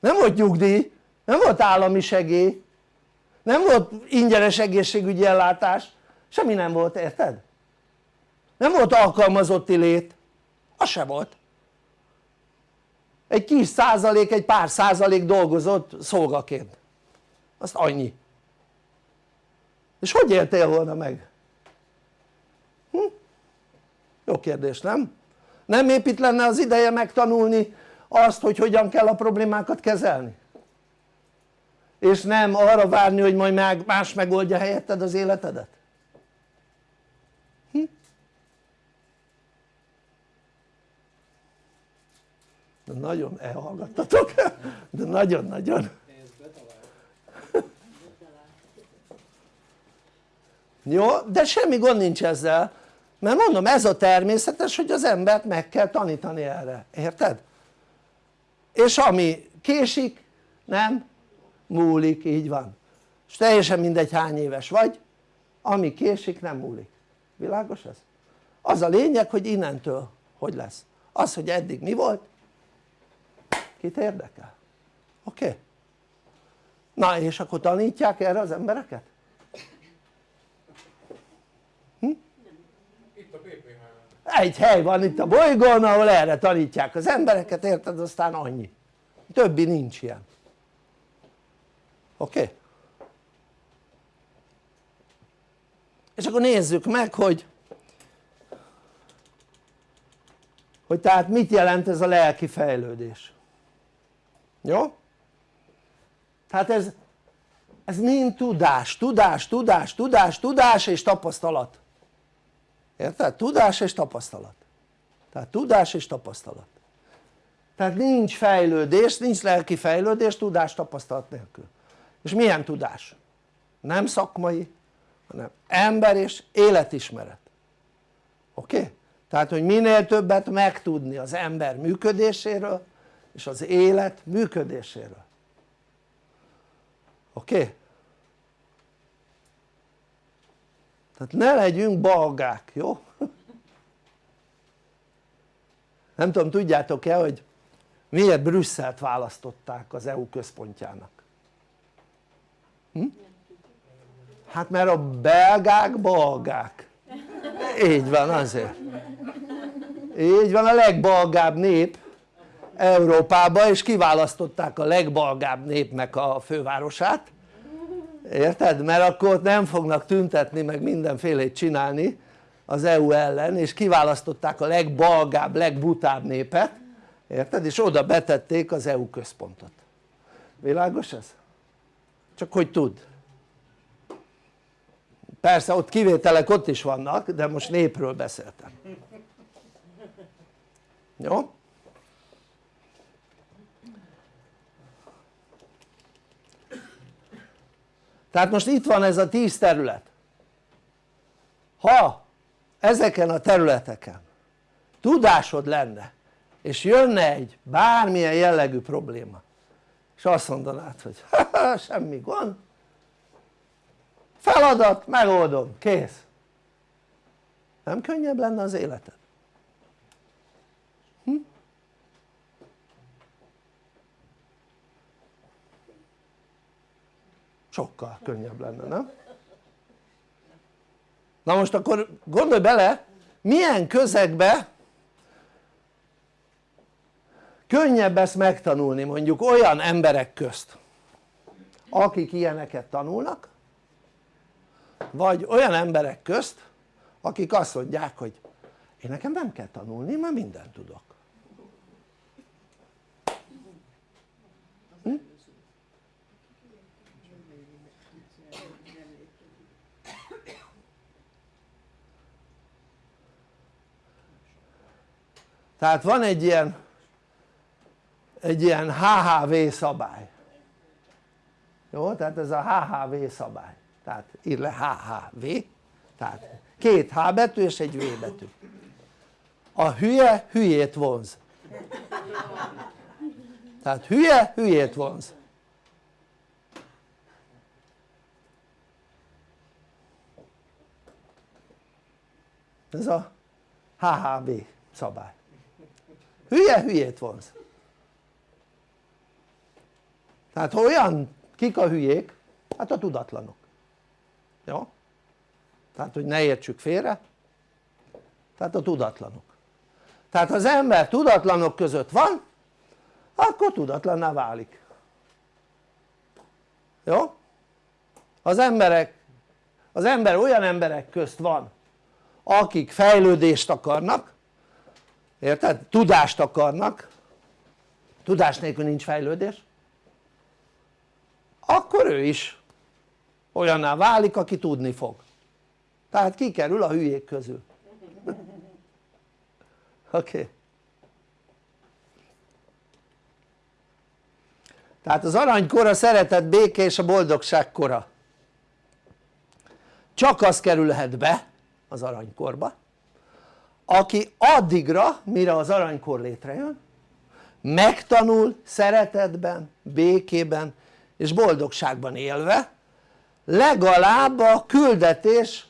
nem volt nyugdíj, nem volt állami segély nem volt ingyenes egészségügyi ellátás semmi nem volt érted? nem volt alkalmazotti lét az se volt egy kis százalék, egy pár százalék dolgozott szolgaként azt annyi és hogy éltél volna meg? Hm? jó kérdés nem? nem épp lenne az ideje megtanulni azt hogy hogyan kell a problémákat kezelni? és nem arra várni hogy majd más megoldja helyetted az életedet? Hm? de nagyon elhallgattatok de nagyon-nagyon jó? de semmi gond nincs ezzel mert mondom ez a természetes hogy az embert meg kell tanítani erre, érted? és ami késik nem múlik, így van és teljesen mindegy hány éves vagy ami késik nem múlik, világos ez? az a lényeg hogy innentől hogy lesz az hogy eddig mi volt kit érdekel? oké? Okay? na és akkor tanítják erre az embereket? Egy hely van itt a bolygón ahol erre tanítják az embereket érted aztán annyi többi nincs ilyen oké? Okay? és akkor nézzük meg hogy hogy tehát mit jelent ez a lelki fejlődés jó? tehát ez ez mind tudás, tudás, tudás, tudás, tudás és tapasztalat érted? tudás és tapasztalat tehát tudás és tapasztalat tehát nincs fejlődés, nincs lelki fejlődés tudás tapasztalat nélkül és milyen tudás? nem szakmai hanem ember és életismeret oké? Okay? tehát hogy minél többet megtudni az ember működéséről és az élet működéséről oké? Okay? Tehát ne legyünk balgák, jó? nem tudom tudjátok-e hogy miért Brüsszelt választották az EU központjának? Hm? hát mert a belgák balgák így van azért így van a legbalgább nép Európában és kiválasztották a legbalgább népnek a fővárosát érted? mert akkor nem fognak tüntetni meg mindenfélét csinálni az EU ellen és kiválasztották a legbalgább, legbutább népet érted? és oda betették az EU központot világos ez? csak hogy tud persze ott kivételek ott is vannak de most népről beszéltem jó? Tehát most itt van ez a tíz terület ha ezeken a területeken tudásod lenne és jönne egy bármilyen jellegű probléma és azt mondanád hogy semmi gond feladat megoldom kész nem könnyebb lenne az életed? Sokkal könnyebb lenne nem? na most akkor gondolj bele milyen közegbe könnyebb ezt megtanulni mondjuk olyan emberek közt akik ilyeneket tanulnak vagy olyan emberek közt akik azt mondják hogy én nekem nem kell tanulni mert mindent tudok tehát van egy ilyen egy ilyen HHV szabály. Jó? tehát ez a HHV szabály. Tehát ír le HHV tehát két H betű és egy V betű. A hülye hülyét vonz. Tehát hülye hülyét vonz. Ez a HHV szabály hülye hülyét vonz tehát olyan kik a hülyék? hát a tudatlanok jó? tehát hogy ne értsük félre tehát a tudatlanok tehát ha az ember tudatlanok között van akkor tudatlanná válik jó? az emberek az ember olyan emberek közt van akik fejlődést akarnak érted? tudást akarnak. Tudás nélkül nincs fejlődés. Akkor ő is olyanná válik aki tudni fog. Tehát kikerül a hülyék közül. Oké. Okay. tehát az aranykor a szeretet béke és a boldogság kora. Csak az kerülhet be az aranykorba aki addigra mire az aranykor létrejön megtanul szeretetben, békében és boldogságban élve legalább a küldetés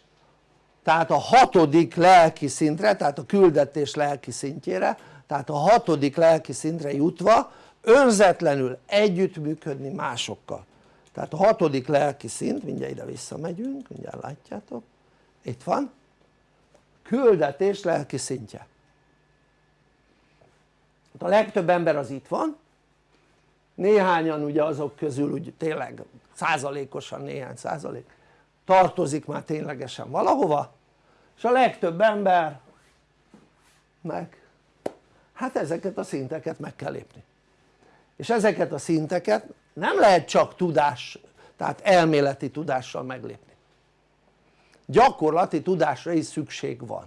tehát a hatodik lelki szintre, tehát a küldetés lelki szintjére tehát a hatodik lelki szintre jutva önzetlenül együttműködni másokkal. Tehát a hatodik lelki szint, mindjárt ide visszamegyünk, mindjárt látjátok itt van küldetés lelki szintje. A legtöbb ember az itt van. Néhányan ugye azok közül úgy tényleg százalékosan néhány százalék tartozik már ténylegesen valahova és a legtöbb ember meg hát ezeket a szinteket meg kell lépni. És ezeket a szinteket nem lehet csak tudás tehát elméleti tudással meglépni gyakorlati tudásra is szükség van.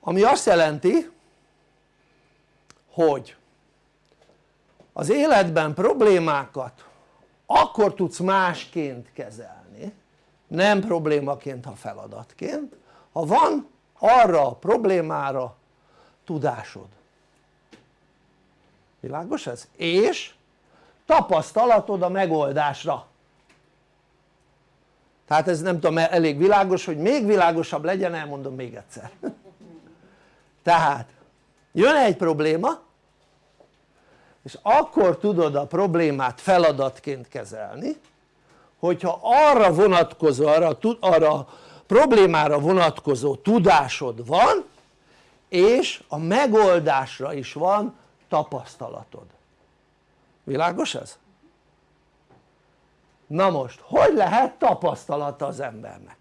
Ami azt jelenti hogy az életben problémákat akkor tudsz másként kezelni nem problémaként ha feladatként ha van arra a problémára tudásod. Világos ez? és tapasztalatod a megoldásra tehát ez nem tudom elég világos hogy még világosabb legyen elmondom még egyszer tehát jön egy probléma és akkor tudod a problémát feladatként kezelni hogyha arra vonatkozó, arra, arra problémára vonatkozó tudásod van és a megoldásra is van tapasztalatod világos ez? Na most hogy lehet tapasztalata az embernek?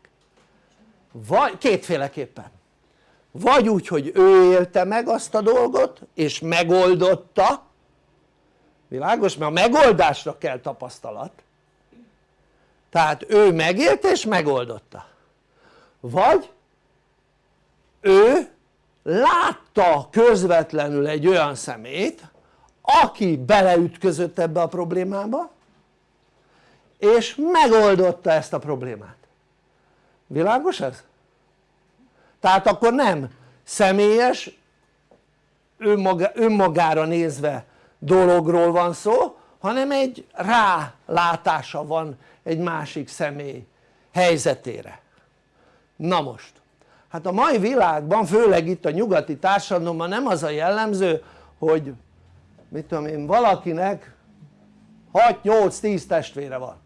vagy kétféleképpen vagy úgy hogy ő élte meg azt a dolgot és megoldotta világos? mert a megoldásra kell tapasztalat tehát ő megélte és megoldotta vagy ő látta közvetlenül egy olyan szemét aki beleütközött ebbe a problémába és megoldotta ezt a problémát. Világos ez? tehát akkor nem személyes önmaga, önmagára nézve dologról van szó hanem egy rálátása van egy másik személy helyzetére. Na most hát a mai világban főleg itt a nyugati társadalomban nem az a jellemző hogy mit tudom én valakinek 6-8-10 testvére van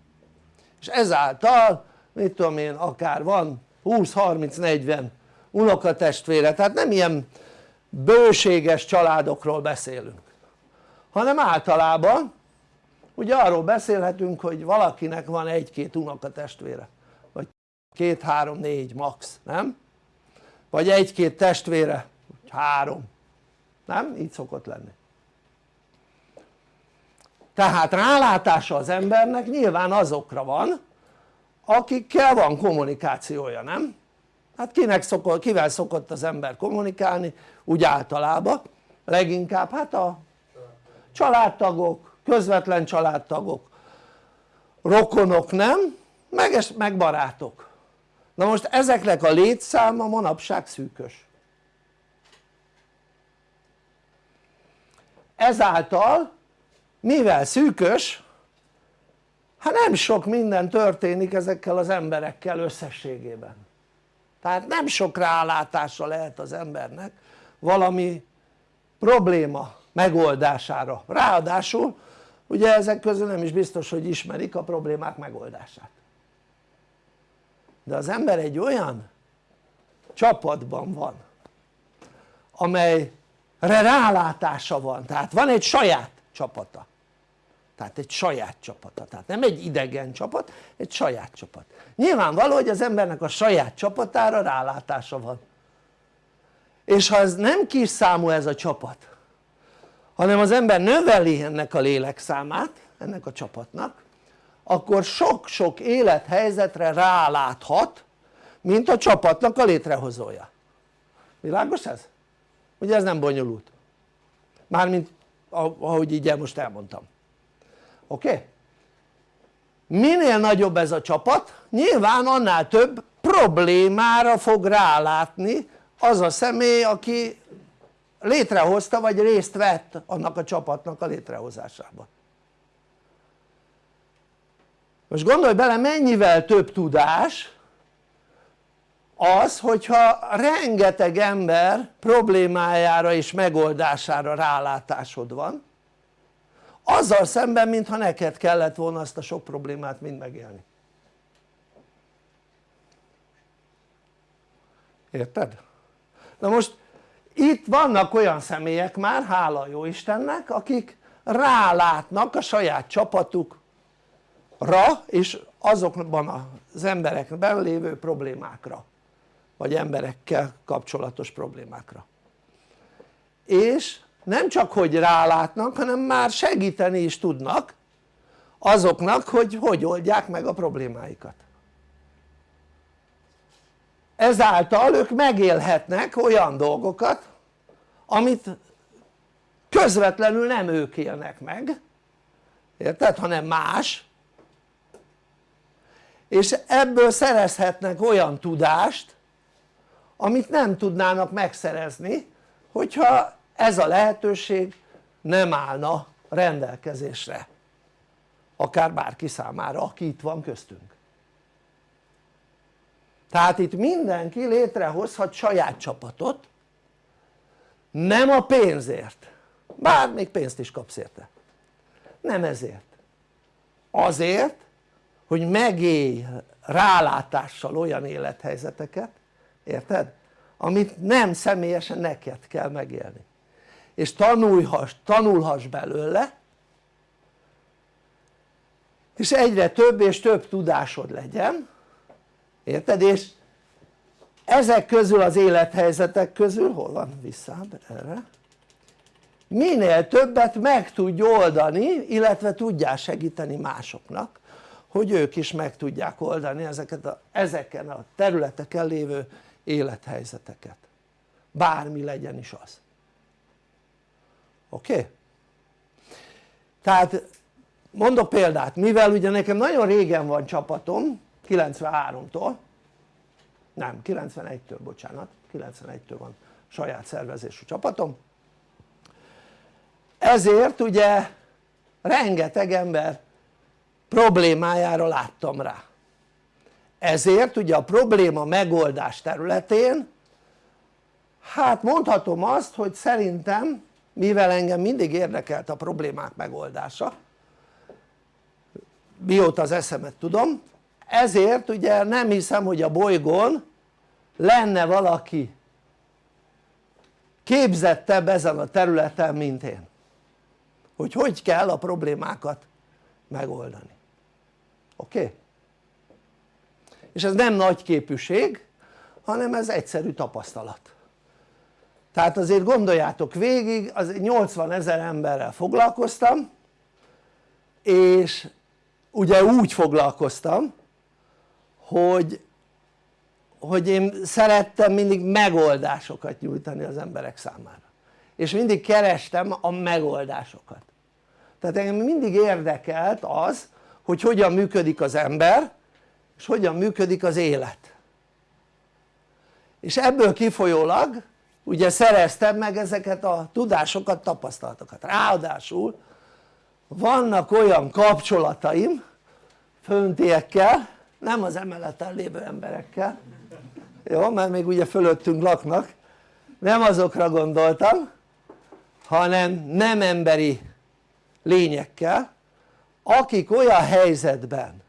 és ezáltal mit tudom én akár van 20-30-40 unokatestvére tehát nem ilyen bőséges családokról beszélünk hanem általában ugye arról beszélhetünk hogy valakinek van egy-két unokatestvére vagy két-három-négy max, nem? vagy egy-két testvére, három, nem? így szokott lenni tehát rálátása az embernek nyilván azokra van akikkel van kommunikációja, nem? hát kinek szokott, kivel szokott az ember kommunikálni? Úgy általában. Leginkább hát a családtagok, közvetlen családtagok. Rokonok nem? meg, meg barátok. Na most ezeknek a létszáma manapság szűkös. Ezáltal mivel szűkös hát nem sok minden történik ezekkel az emberekkel összességében. Tehát nem sok rálátása lehet az embernek valami probléma megoldására. Ráadásul ugye ezek közül nem is biztos hogy ismerik a problémák megoldását. De az ember egy olyan csapatban van amelyre rálátása van. Tehát van egy saját csapata tehát egy saját csapata, tehát nem egy idegen csapat, egy saját csapat. Nyilvánvaló hogy az embernek a saját csapatára rálátása van. És ha ez nem kis számú ez a csapat hanem az ember növeli ennek a lélekszámát ennek a csapatnak akkor sok-sok élethelyzetre ráláthat mint a csapatnak a létrehozója. Világos ez? ugye ez nem bonyolult. Mármint ahogy így most elmondtam oké? Okay? minél nagyobb ez a csapat nyilván annál több problémára fog rálátni az a személy aki létrehozta vagy részt vett annak a csapatnak a létrehozásában most gondolj bele mennyivel több tudás az hogyha rengeteg ember problémájára és megoldására rálátásod van azzal szemben mintha neked kellett volna azt a sok problémát mind megélni érted? na most itt vannak olyan személyek már hála jó Istennek akik rálátnak a saját csapatukra és azokban az emberekben lévő problémákra vagy emberekkel kapcsolatos problémákra és nem csak hogy rálátnak hanem már segíteni is tudnak azoknak hogy hogy oldják meg a problémáikat. Ezáltal ők megélhetnek olyan dolgokat amit közvetlenül nem ők élnek meg. Érted? hanem más. És ebből szerezhetnek olyan tudást amit nem tudnának megszerezni hogyha ez a lehetőség nem állna rendelkezésre akár bárki számára aki itt van köztünk. Tehát itt mindenki létrehozhat saját csapatot nem a pénzért. Bár még pénzt is kapsz érte. Nem ezért. Azért hogy megélj rálátással olyan élethelyzeteket érted? amit nem személyesen neked kell megélni és tanulhass, tanulhass belőle és egyre több és több tudásod legyen érted? és ezek közül az élethelyzetek közül, hol van visszább erre? Minél többet meg tudj oldani illetve tudjál segíteni másoknak hogy ők is meg tudják oldani ezeket a, ezeken a területeken lévő élethelyzeteket. Bármi legyen is az oké? Tehát mondok példát, mivel ugye nekem nagyon régen van csapatom 93-tól nem 91-től bocsánat 91-től van saját szervezésű csapatom. Ezért ugye rengeteg ember problémájára láttam rá. Ezért ugye a probléma megoldás területén hát mondhatom azt hogy szerintem mivel engem mindig érdekelt a problémák megoldása mióta az eszemet tudom ezért ugye nem hiszem hogy a bolygón lenne valaki képzettebb ezen a területen mint én hogy hogy kell a problémákat megoldani oké? Okay? és ez nem nagy képűség hanem ez egyszerű tapasztalat tehát azért gondoljátok végig az 80 ezer emberrel foglalkoztam és ugye úgy foglalkoztam hogy hogy én szerettem mindig megoldásokat nyújtani az emberek számára. És mindig kerestem a megoldásokat. Tehát engem mindig érdekelt az hogy hogyan működik az ember és hogyan működik az élet. És ebből kifolyólag ugye szereztem meg ezeket a tudásokat, tapasztalatokat. Ráadásul vannak olyan kapcsolataim föntiekkel nem az emeleten lévő emberekkel jó mert még ugye fölöttünk laknak nem azokra gondoltam hanem nem emberi lényekkel akik olyan helyzetben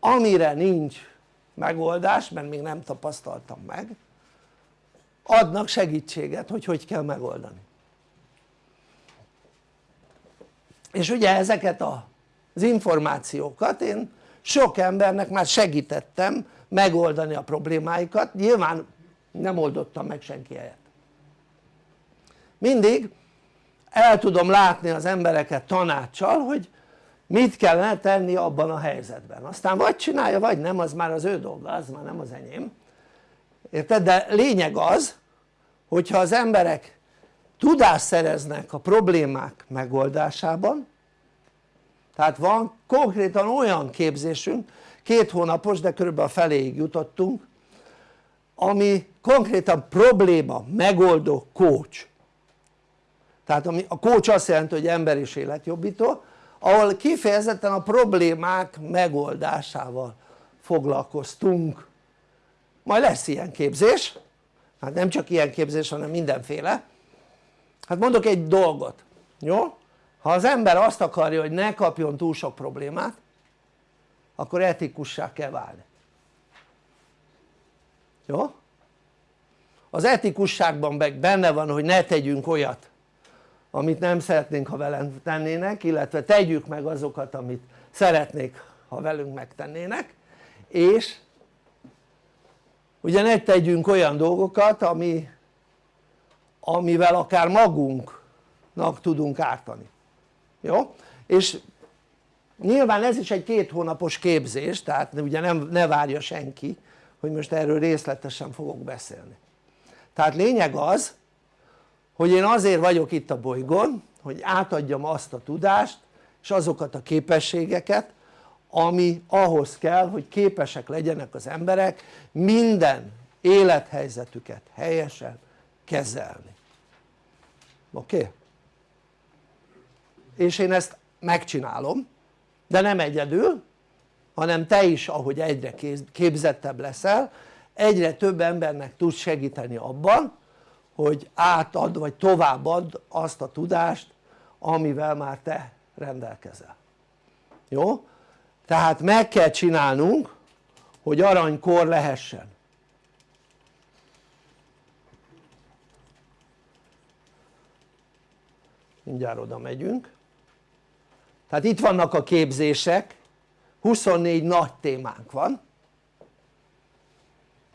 amire nincs megoldás mert még nem tapasztaltam meg adnak segítséget hogy hogy kell megoldani. És ugye ezeket az információkat én sok embernek már segítettem megoldani a problémáikat, nyilván nem oldottam meg senki helyet. Mindig el tudom látni az embereket tanácssal hogy mit kellene tenni abban a helyzetben. Aztán vagy csinálja vagy nem az már az ő dolga az már nem az enyém érted? de lényeg az hogyha az emberek tudást szereznek a problémák megoldásában tehát van konkrétan olyan képzésünk két hónapos de körülbelül a feléig jutottunk ami konkrétan probléma megoldó coach tehát ami, a coach azt jelenti hogy ember és életjobbító ahol kifejezetten a problémák megoldásával foglalkoztunk majd lesz ilyen képzés hát nem csak ilyen képzés hanem mindenféle hát mondok egy dolgot jó? ha az ember azt akarja hogy ne kapjon túl sok problémát akkor etikussá kell válni jó? az etikusságban benne van hogy ne tegyünk olyat amit nem szeretnénk ha velünk tennének illetve tegyük meg azokat amit szeretnék ha velünk megtennének és ugye ne tegyünk olyan dolgokat ami, amivel akár magunknak tudunk ártani jó? és nyilván ez is egy két hónapos képzés tehát ugye nem, ne várja senki hogy most erről részletesen fogok beszélni tehát lényeg az hogy én azért vagyok itt a bolygón hogy átadjam azt a tudást és azokat a képességeket ami ahhoz kell hogy képesek legyenek az emberek minden élethelyzetüket helyesen kezelni oké? Okay? és én ezt megcsinálom de nem egyedül hanem te is ahogy egyre képzettebb leszel egyre több embernek tudsz segíteni abban hogy átad vagy továbbad azt a tudást amivel már te rendelkezel jó? Tehát meg kell csinálnunk hogy aranykor lehessen. Mindjárt oda megyünk. Tehát itt vannak a képzések. 24 nagy témánk van.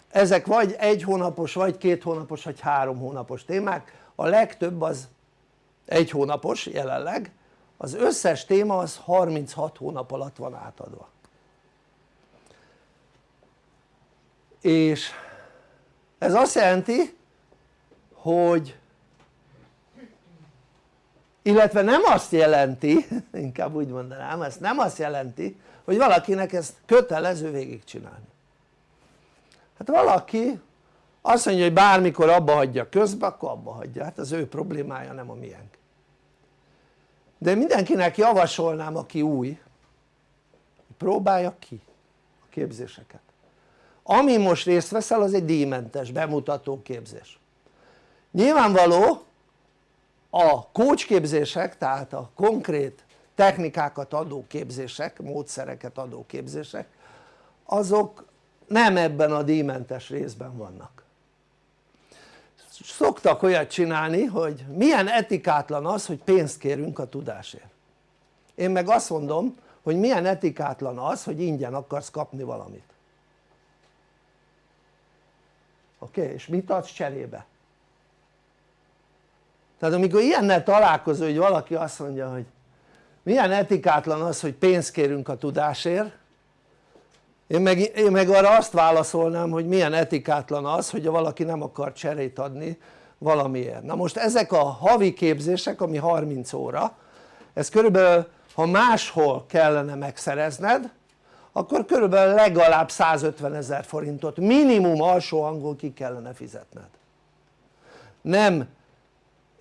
Ezek vagy egy hónapos vagy két hónapos vagy három hónapos témák. A legtöbb az egy hónapos jelenleg az összes téma az 36 hónap alatt van átadva. És ez azt jelenti hogy illetve nem azt jelenti inkább úgy mondanám ezt nem azt jelenti hogy valakinek ezt kötelező végigcsinálni. Hát valaki azt mondja hogy bármikor abba hagyja közbe akkor abba hagyja. Hát az ő problémája nem a miénk de mindenkinek javasolnám aki új próbálja ki a képzéseket. Ami most részt veszel az egy díjmentes bemutató képzés. Nyilvánvaló a coach képzések tehát a konkrét technikákat adó képzések, módszereket adó képzések azok nem ebben a díjmentes részben vannak szoktak olyat csinálni hogy milyen etikátlan az hogy pénzt kérünk a tudásért én meg azt mondom hogy milyen etikátlan az hogy ingyen akarsz kapni valamit oké? Okay? és mit adsz cserébe? tehát amikor ilyennel találkozol hogy valaki azt mondja hogy milyen etikátlan az hogy pénzt kérünk a tudásért én meg, én meg arra azt válaszolnám hogy milyen etikátlan az hogy valaki nem akar cserét adni valamiért. Na most ezek a havi képzések ami 30 óra ez körülbelül ha máshol kellene megszerezned akkor körülbelül legalább 150 ezer forintot minimum alsó angol ki kellene fizetned. Nem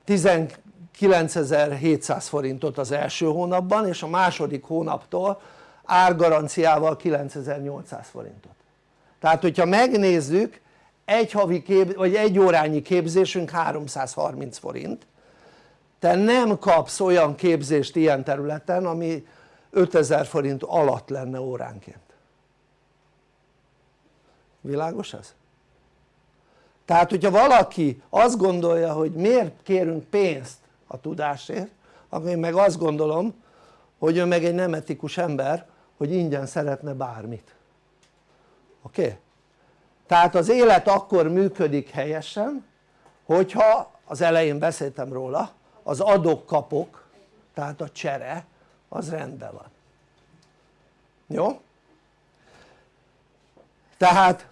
19.700 forintot az első hónapban és a második hónaptól árgaranciával 9800 forintot. Tehát hogyha megnézzük egy havi kép, vagy egy órányi képzésünk 330 forint. Te nem kapsz olyan képzést ilyen területen ami 5000 forint alatt lenne óránként. Világos ez? tehát hogyha valaki azt gondolja hogy miért kérünk pénzt a tudásért akkor én meg azt gondolom hogy ő meg egy nem etikus ember hogy ingyen szeretne bármit oké? Okay? tehát az élet akkor működik helyesen hogyha az elején beszéltem róla az adok-kapok tehát a csere az rendben van jó? tehát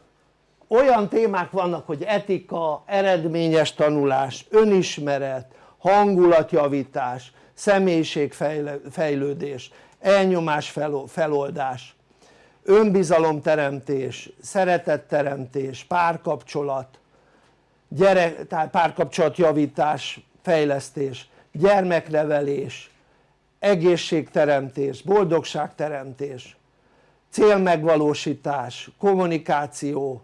olyan témák vannak hogy etika, eredményes tanulás, önismeret, hangulatjavítás, személyiségfejlődés, elnyomás feloldás, önbizalomteremtés, szeretetteremtés, párkapcsolat, gyerek, tehát párkapcsolatjavítás, fejlesztés, gyermeknevelés, egészségteremtés, boldogságteremtés, célmegvalósítás, kommunikáció,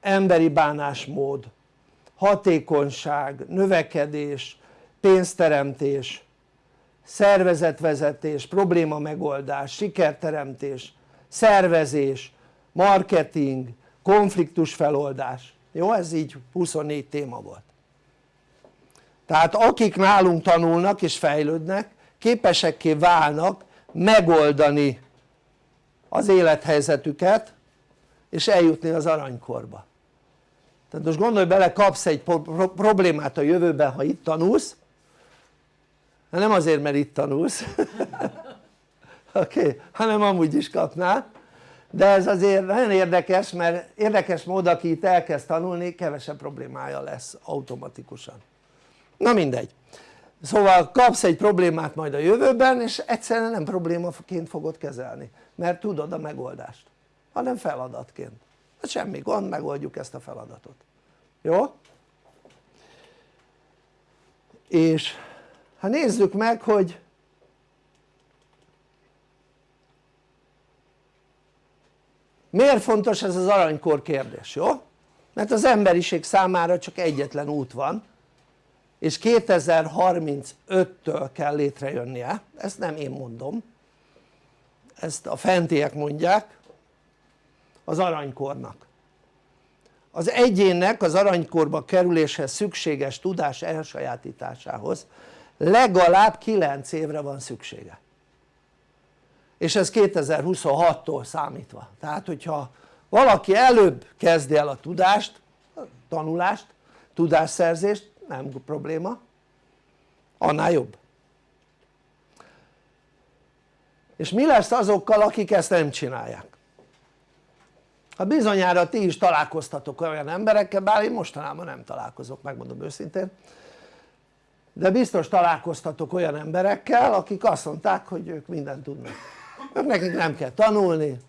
emberi bánásmód, hatékonyság, növekedés, pénzteremtés, szervezetvezetés, probléma megoldás, sikerteremtés, szervezés, marketing, konfliktus feloldás. Jó ez így 24 téma volt. Tehát akik nálunk tanulnak és fejlődnek képesekké válnak megoldani az élethelyzetüket és eljutni az aranykorba. Tehát most gondolj bele kapsz egy problémát a jövőben ha itt tanulsz nem azért mert itt tanulsz oké? Okay? hanem amúgy is kapnál de ez azért nagyon érdekes mert érdekes mód aki itt elkezd tanulni kevesebb problémája lesz automatikusan na mindegy szóval kapsz egy problémát majd a jövőben és egyszerűen nem problémaként fogod kezelni mert tudod a megoldást hanem feladatként hát semmi gond megoldjuk ezt a feladatot jó? és hát nézzük meg hogy miért fontos ez az aranykor kérdés, jó? mert az emberiség számára csak egyetlen út van és 2035-től kell létrejönnie, ezt nem én mondom. Ezt a fentiek mondják az aranykornak. Az egyénnek az aranykorba kerüléshez szükséges tudás elsajátításához legalább 9 évre van szüksége. És ez 2026-tól számítva. Tehát hogyha valaki előbb kezdi el a tudást, tanulást, tudásszerzést nem probléma. Annál jobb. És mi lesz azokkal akik ezt nem csinálják? hát bizonyára ti is találkoztatok olyan emberekkel bár én mostanában nem találkozok megmondom őszintén de biztos találkoztatok olyan emberekkel akik azt mondták hogy ők mindent tudnak. Ők nekik nem kell tanulni.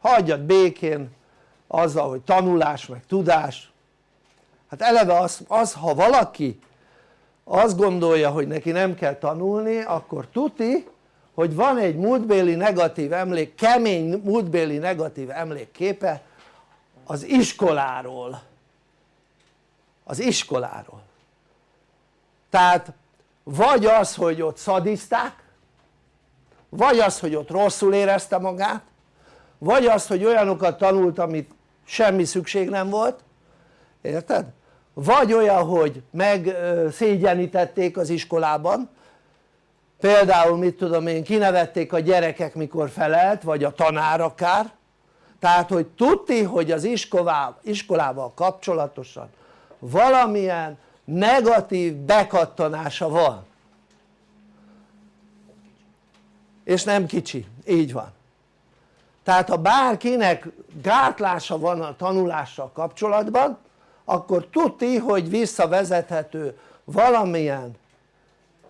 Hagyjad békén azzal hogy tanulás meg tudás. Hát eleve az, az ha valaki azt gondolja hogy neki nem kell tanulni akkor tuti hogy van egy múltbéli negatív emlék, kemény múltbéli negatív emlékképe az iskoláról. Az iskoláról tehát vagy az hogy ott szadiszták vagy az hogy ott rosszul érezte magát vagy az hogy olyanokat tanult amit semmi szükség nem volt. Érted? vagy olyan hogy megszégyenítették az iskolában. Például mit tudom én kinevették a gyerekek mikor felelt vagy a tanár akár. Tehát hogy tudti hogy az iskolával, iskolával kapcsolatosan valamilyen negatív bekattanása van. És nem kicsi, így van. Tehát ha bárkinek gátlása van a tanulással kapcsolatban akkor tudti hogy visszavezethető valamilyen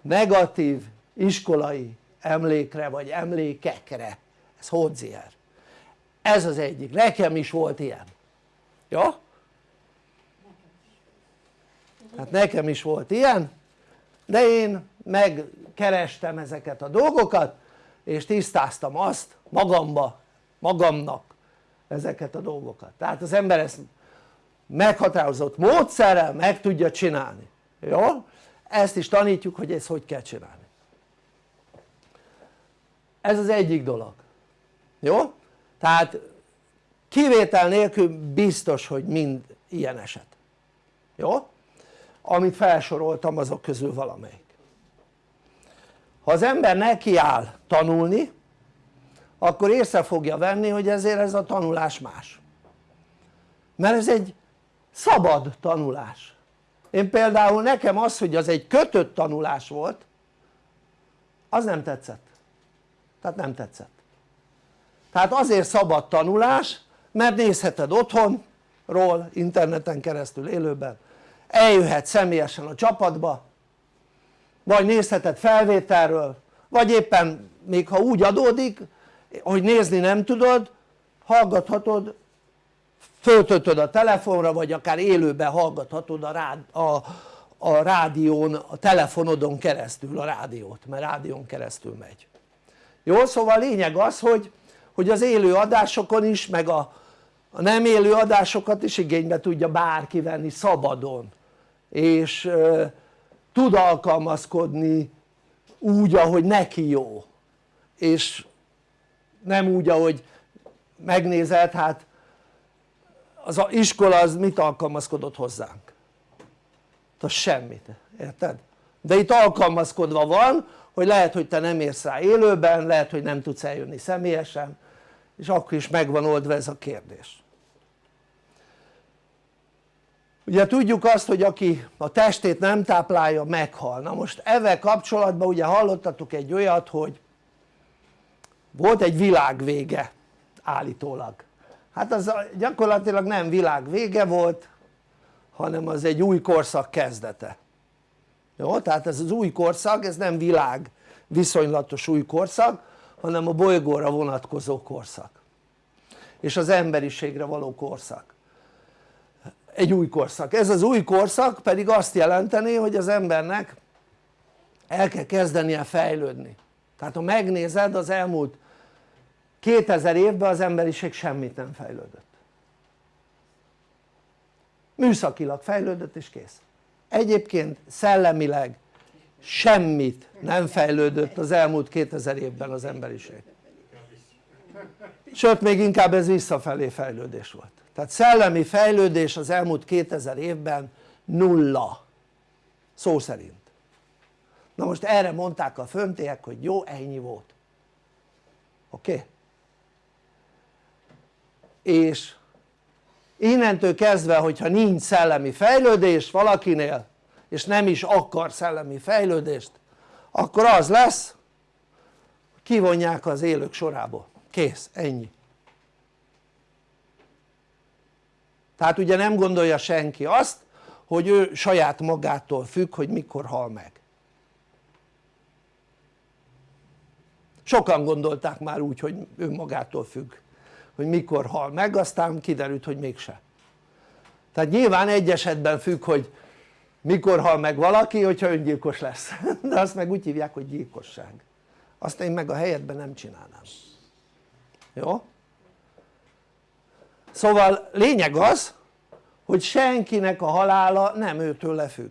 negatív iskolai emlékre vagy emlékekre. Ez Hodzier ez az egyik, nekem is volt ilyen. Jó? Hát nekem is volt ilyen de én megkerestem ezeket a dolgokat és tisztáztam azt magamba, magamnak ezeket a dolgokat tehát az ember ezt meghatározott módszerrel meg tudja csinálni, jó? ezt is tanítjuk hogy ezt hogy kell csinálni ez az egyik dolog, jó? tehát kivétel nélkül biztos hogy mind ilyen eset, jó? Amit felsoroltam azok közül valamelyik. Ha az ember nekiáll tanulni akkor észre fogja venni hogy ezért ez a tanulás más. Mert ez egy szabad tanulás. Én például nekem az hogy az egy kötött tanulás volt az nem tetszett. Tehát nem tetszett. Tehát azért szabad tanulás mert nézheted otthonról interneten keresztül élőben eljöhet személyesen a csapatba vagy nézheted felvételről vagy éppen még ha úgy adódik hogy nézni nem tudod hallgathatod föltöltöd a telefonra vagy akár élőben hallgathatod a, rád, a, a rádión, a telefonodon keresztül a rádiót, mert rádión keresztül megy jó? szóval a lényeg az hogy, hogy az élő adásokon is meg a, a nem élő adásokat is igénybe tudja bárki venni szabadon és tud alkalmazkodni úgy ahogy neki jó és nem úgy ahogy megnézed hát az iskola az mit alkalmazkodott hozzánk? az semmit, érted? de itt alkalmazkodva van hogy lehet hogy te nem érsz rá élőben, lehet hogy nem tudsz eljönni személyesen és akkor is megvan oldva ez a kérdés ugye tudjuk azt hogy aki a testét nem táplálja meghal, na most ezzel kapcsolatban ugye hallottatok egy olyat hogy volt egy világvége állítólag. Hát az gyakorlatilag nem világ vége volt hanem az egy új korszak kezdete. Jó? tehát ez az új korszak ez nem világ viszonylatos új korszak hanem a bolygóra vonatkozó korszak. És az emberiségre való korszak egy új korszak, ez az új korszak pedig azt jelenteni hogy az embernek el kell kezdenie fejlődni. Tehát ha megnézed az elmúlt 2000 évben az emberiség semmit nem fejlődött. Műszakilag fejlődött és kész. Egyébként szellemileg semmit nem fejlődött az elmúlt 2000 évben az emberiség. Sőt még inkább ez visszafelé fejlődés volt tehát szellemi fejlődés az elmúlt 2000 évben nulla szó szerint na most erre mondták a föntiek hogy jó ennyi volt oké? Okay? és innentől kezdve hogyha nincs szellemi fejlődés valakinél és nem is akar szellemi fejlődést akkor az lesz kivonják az élők sorából, kész, ennyi tehát ugye nem gondolja senki azt hogy ő saját magától függ hogy mikor hal meg. Sokan gondolták már úgy hogy ő magától függ hogy mikor hal meg aztán kiderült hogy mégse. Tehát nyilván egy esetben függ hogy mikor hal meg valaki hogyha öngyilkos lesz. De azt meg úgy hívják hogy gyilkosság. Azt én meg a helyetben nem csinálnám. Jó? Szóval lényeg az hogy senkinek a halála nem őtől függ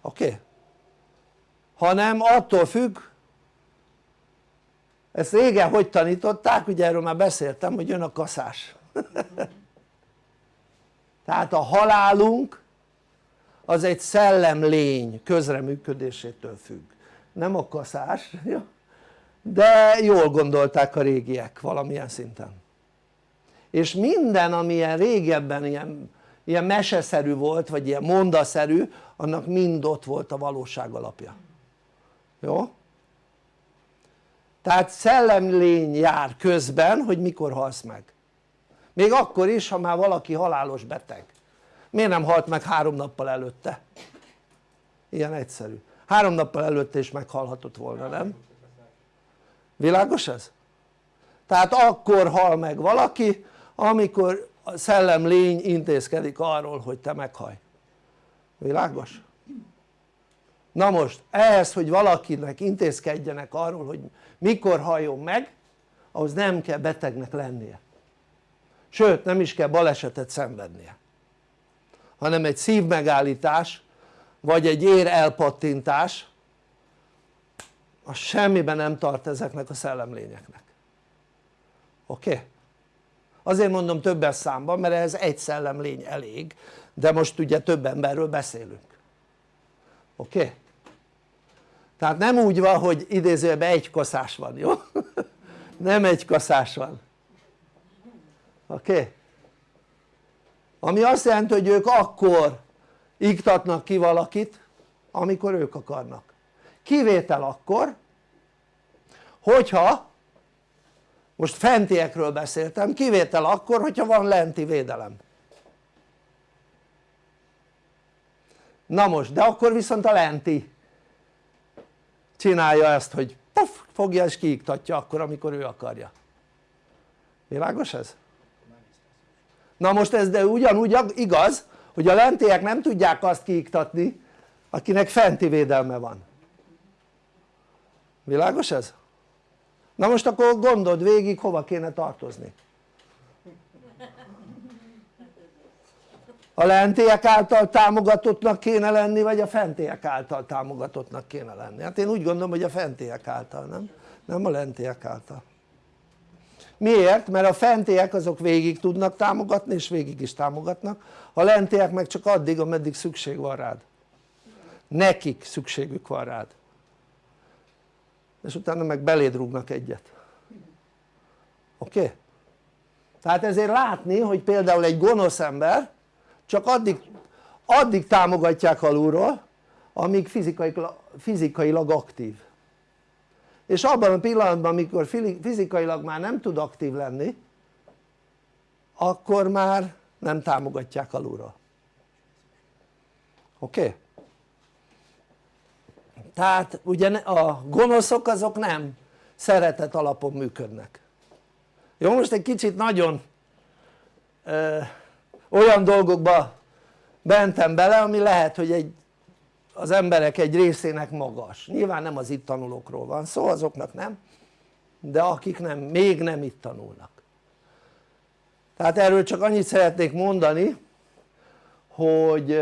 oké? Okay? hanem attól függ ezt régen hogy tanították? ugye erről már beszéltem hogy jön a kaszás tehát a halálunk az egy szellemlény közreműködésétől függ nem a kaszás de jól gondolták a régiek valamilyen szinten és minden ami ilyen régebben ilyen, ilyen meseszerű volt vagy ilyen mondaszerű annak mind ott volt a valóság alapja jó? tehát szellemlény jár közben hogy mikor halsz meg még akkor is ha már valaki halálos beteg miért nem halt meg három nappal előtte? ilyen egyszerű három nappal előtte is meghalhatott volna nem? világos ez? tehát akkor hal meg valaki amikor a szellemlény intézkedik arról hogy te meghaj világos? na most ehhez hogy valakinek intézkedjenek arról hogy mikor halljon meg ahhoz nem kell betegnek lennie sőt nem is kell balesetet szenvednie hanem egy szívmegállítás vagy egy ér elpattintás az semmiben nem tart ezeknek a szellemlényeknek oké? Okay? Azért mondom többes számban mert ez egy szellemlény elég de most ugye több emberről beszélünk oké? Okay? tehát nem úgy van hogy idézőjelben egy kaszás van, jó? nem egy kaszás van oké? Okay? ami azt jelenti hogy ők akkor iktatnak ki valakit amikor ők akarnak kivétel akkor hogyha most fentiekről beszéltem, kivétel akkor hogyha van lenti védelem na most de akkor viszont a lenti csinálja ezt hogy puff, fogja és kiiktatja akkor amikor ő akarja világos ez? na most ez de ugyanúgy igaz hogy a lentiek nem tudják azt kiiktatni akinek fenti védelme van világos ez? Na most akkor gondold végig hova kéne tartozni. A lentiek által támogatottnak kéne lenni vagy a fentiek által támogatottnak kéne lenni? Hát én úgy gondolom hogy a fentiek által nem? nem a lentiek által. Miért? mert a fentiek azok végig tudnak támogatni és végig is támogatnak. A lentiek meg csak addig ameddig szükség van rád. Nekik szükségük van rád és utána meg beléd rúgnak egyet oké? Okay? tehát ezért látni hogy például egy gonosz ember csak addig, addig támogatják alulról amíg fizikailag, fizikailag aktív és abban a pillanatban amikor fizikailag már nem tud aktív lenni akkor már nem támogatják alulról oké? Okay? Tehát ugye a gonoszok azok nem szeretet alapon működnek. Jó most egy kicsit nagyon ö, olyan dolgokba bentem bele ami lehet hogy egy, az emberek egy részének magas. Nyilván nem az itt tanulókról van szó azoknak nem de akik nem, még nem itt tanulnak. Tehát erről csak annyit szeretnék mondani hogy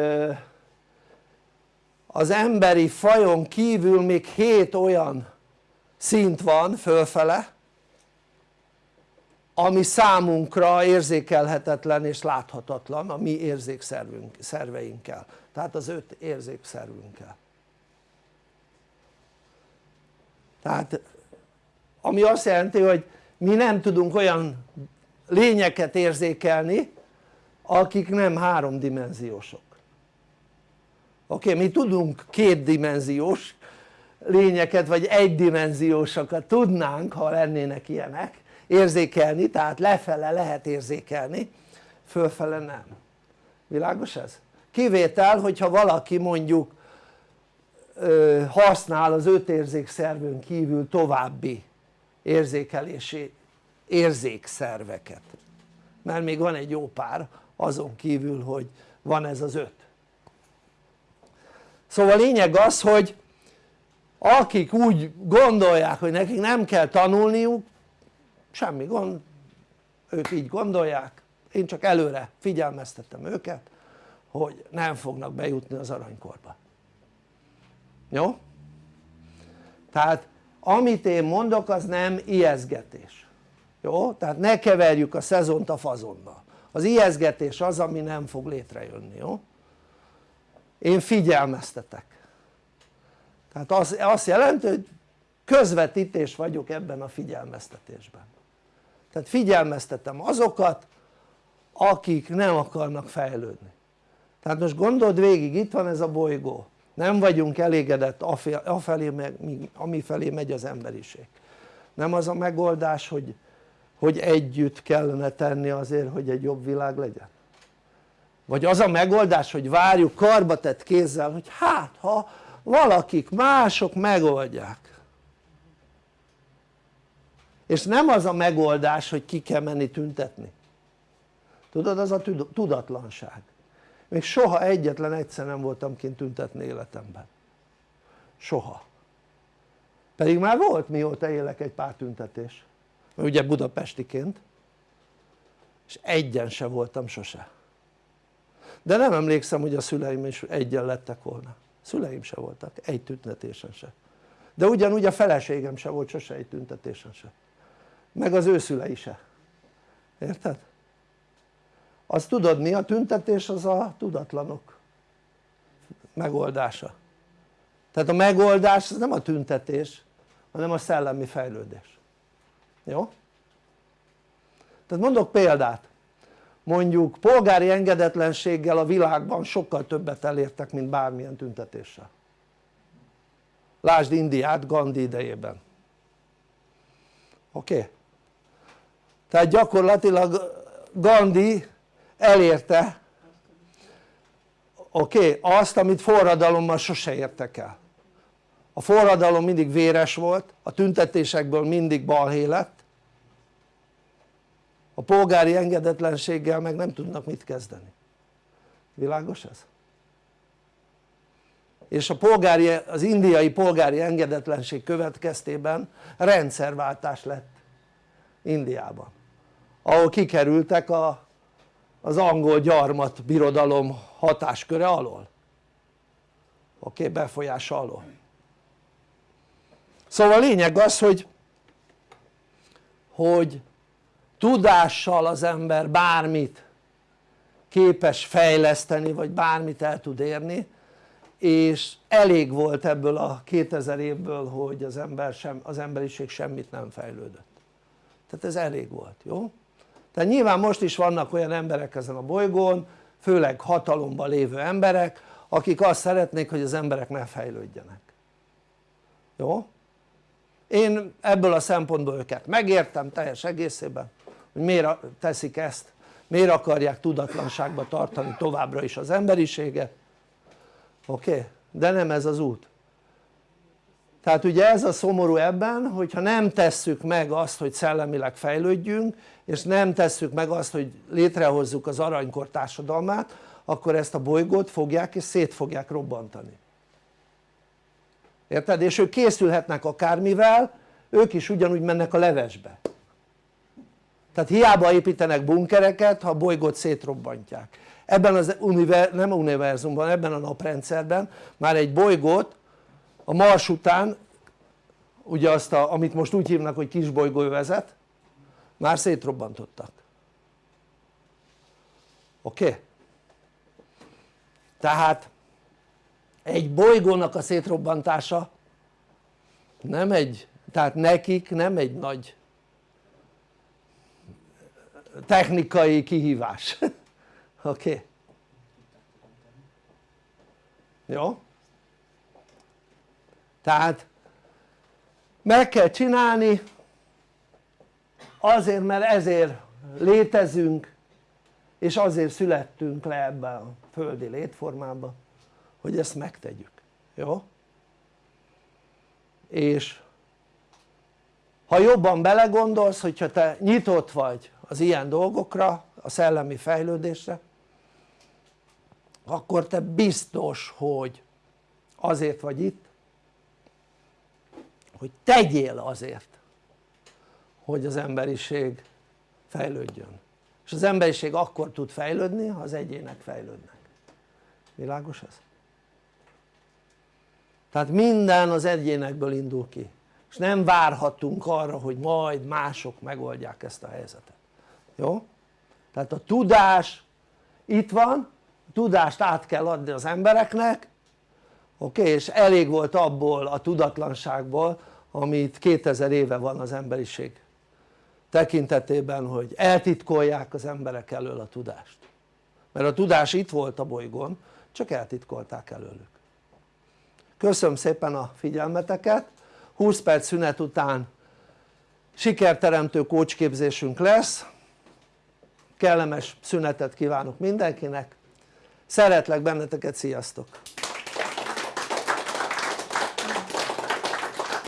az emberi fajon kívül még hét olyan szint van fölfele ami számunkra érzékelhetetlen és láthatatlan a mi érzékszerveinkkel tehát az öt érzékszervünkkel. Tehát ami azt jelenti hogy mi nem tudunk olyan lényeket érzékelni akik nem háromdimenziósok oké okay, mi tudunk kétdimenziós lényeket vagy egydimenziósokat tudnánk ha lennének ilyenek. Érzékelni tehát lefele lehet érzékelni fölfele nem. Világos ez? kivétel hogyha valaki mondjuk ö, használ az öt érzékszervön kívül további érzékelési érzékszerveket. Mert még van egy jó pár azon kívül hogy van ez az öt szóval lényeg az hogy akik úgy gondolják hogy nekik nem kell tanulniuk semmi gond ők így gondolják én csak előre figyelmeztettem őket hogy nem fognak bejutni az aranykorba jó? tehát amit én mondok az nem ijeszgetés jó? tehát ne keverjük a szezont a fazonnal az ijeszgetés az ami nem fog létrejönni jó? Én figyelmeztetek. Tehát az, azt jelenti hogy közvetítés vagyok ebben a figyelmeztetésben. Tehát figyelmeztetem azokat akik nem akarnak fejlődni. Tehát most gondold végig itt van ez a bolygó. Nem vagyunk elégedett afelé amifelé megy az emberiség. Nem az a megoldás hogy, hogy együtt kellene tenni azért hogy egy jobb világ legyen vagy az a megoldás hogy várjuk karbatett kézzel hogy hát ha valakik mások megoldják. És nem az a megoldás hogy ki kell menni tüntetni. Tudod az a tudatlanság. Még soha egyetlen egyszer nem voltam kint tüntetni életemben. Soha. Pedig már volt mióta élek egy pár tüntetés. Ugye budapestiként. És egyen se voltam sose de nem emlékszem hogy a szüleim is egyen lettek volna. Szüleim se voltak egy tüntetésen se. De ugyanúgy a feleségem se volt sose egy tüntetésen se. Meg az ő szülei se. Érted? azt tudod mi a tüntetés? Az a tudatlanok megoldása. Tehát a megoldás az nem a tüntetés hanem a szellemi fejlődés. Jó? tehát mondok példát mondjuk polgári engedetlenséggel a világban sokkal többet elértek mint bármilyen tüntetéssel lásd Indiát Gandhi idejében oké? Okay? tehát gyakorlatilag Gandhi elérte oké? Okay, azt amit forradalommal sose értek el a forradalom mindig véres volt, a tüntetésekből mindig balhé lett a polgári engedetlenséggel meg nem tudnak mit kezdeni világos ez? és a polgári, az indiai polgári engedetlenség következtében rendszerváltás lett Indiában ahol kikerültek a, az angol gyarmat birodalom hatásköre alól oké? Okay? alól szóval a lényeg az hogy hogy tudással az ember bármit képes fejleszteni vagy bármit el tud érni és elég volt ebből a 2000 évből hogy az, ember sem, az emberiség semmit nem fejlődött tehát ez elég volt, jó? tehát nyilván most is vannak olyan emberek ezen a bolygón főleg hatalomban lévő emberek akik azt szeretnék hogy az emberek ne fejlődjenek jó? én ebből a szempontból őket megértem teljes egészében hogy miért teszik ezt miért akarják tudatlanságba tartani továbbra is az emberiséget oké? Okay? de nem ez az út tehát ugye ez a szomorú ebben hogyha nem tesszük meg azt hogy szellemileg fejlődjünk és nem tesszük meg azt hogy létrehozzuk az aranykor társadalmát akkor ezt a bolygót fogják és szét fogják robbantani érted? és ők készülhetnek akármivel ők is ugyanúgy mennek a levesbe tehát hiába építenek bunkereket ha a bolygót szétrobbantják ebben az univer, nem univerzumban, ebben a naprendszerben már egy bolygót a Mars után ugye azt a, amit most úgy hívnak hogy kisbolygóövezet már szétrobbantottak oké? Okay? tehát egy bolygónak a szétrobbantása nem egy, tehát nekik nem egy nagy technikai kihívás oké? Okay? jó? tehát meg kell csinálni azért mert ezért létezünk és azért születtünk le ebben a földi létformában hogy ezt megtegyük, jó? és ha jobban belegondolsz hogyha te nyitott vagy az ilyen dolgokra a szellemi fejlődésre akkor te biztos hogy azért vagy itt hogy tegyél azért hogy az emberiség fejlődjön. És az emberiség akkor tud fejlődni ha az egyének fejlődnek. Világos ez? tehát minden az egyénekből indul ki. És nem várhatunk arra hogy majd mások megoldják ezt a helyzetet jó? tehát a tudás itt van, tudást át kell adni az embereknek oké? És elég volt abból a tudatlanságból amit 2000 éve van az emberiség tekintetében hogy eltitkolják az emberek elől a tudást mert a tudás itt volt a bolygón csak eltitkolták előlük köszönöm szépen a figyelmeteket 20 perc szünet után sikerteremtő kócsképzésünk lesz kellemes szünetet kívánok mindenkinek szeretlek benneteket, sziasztok!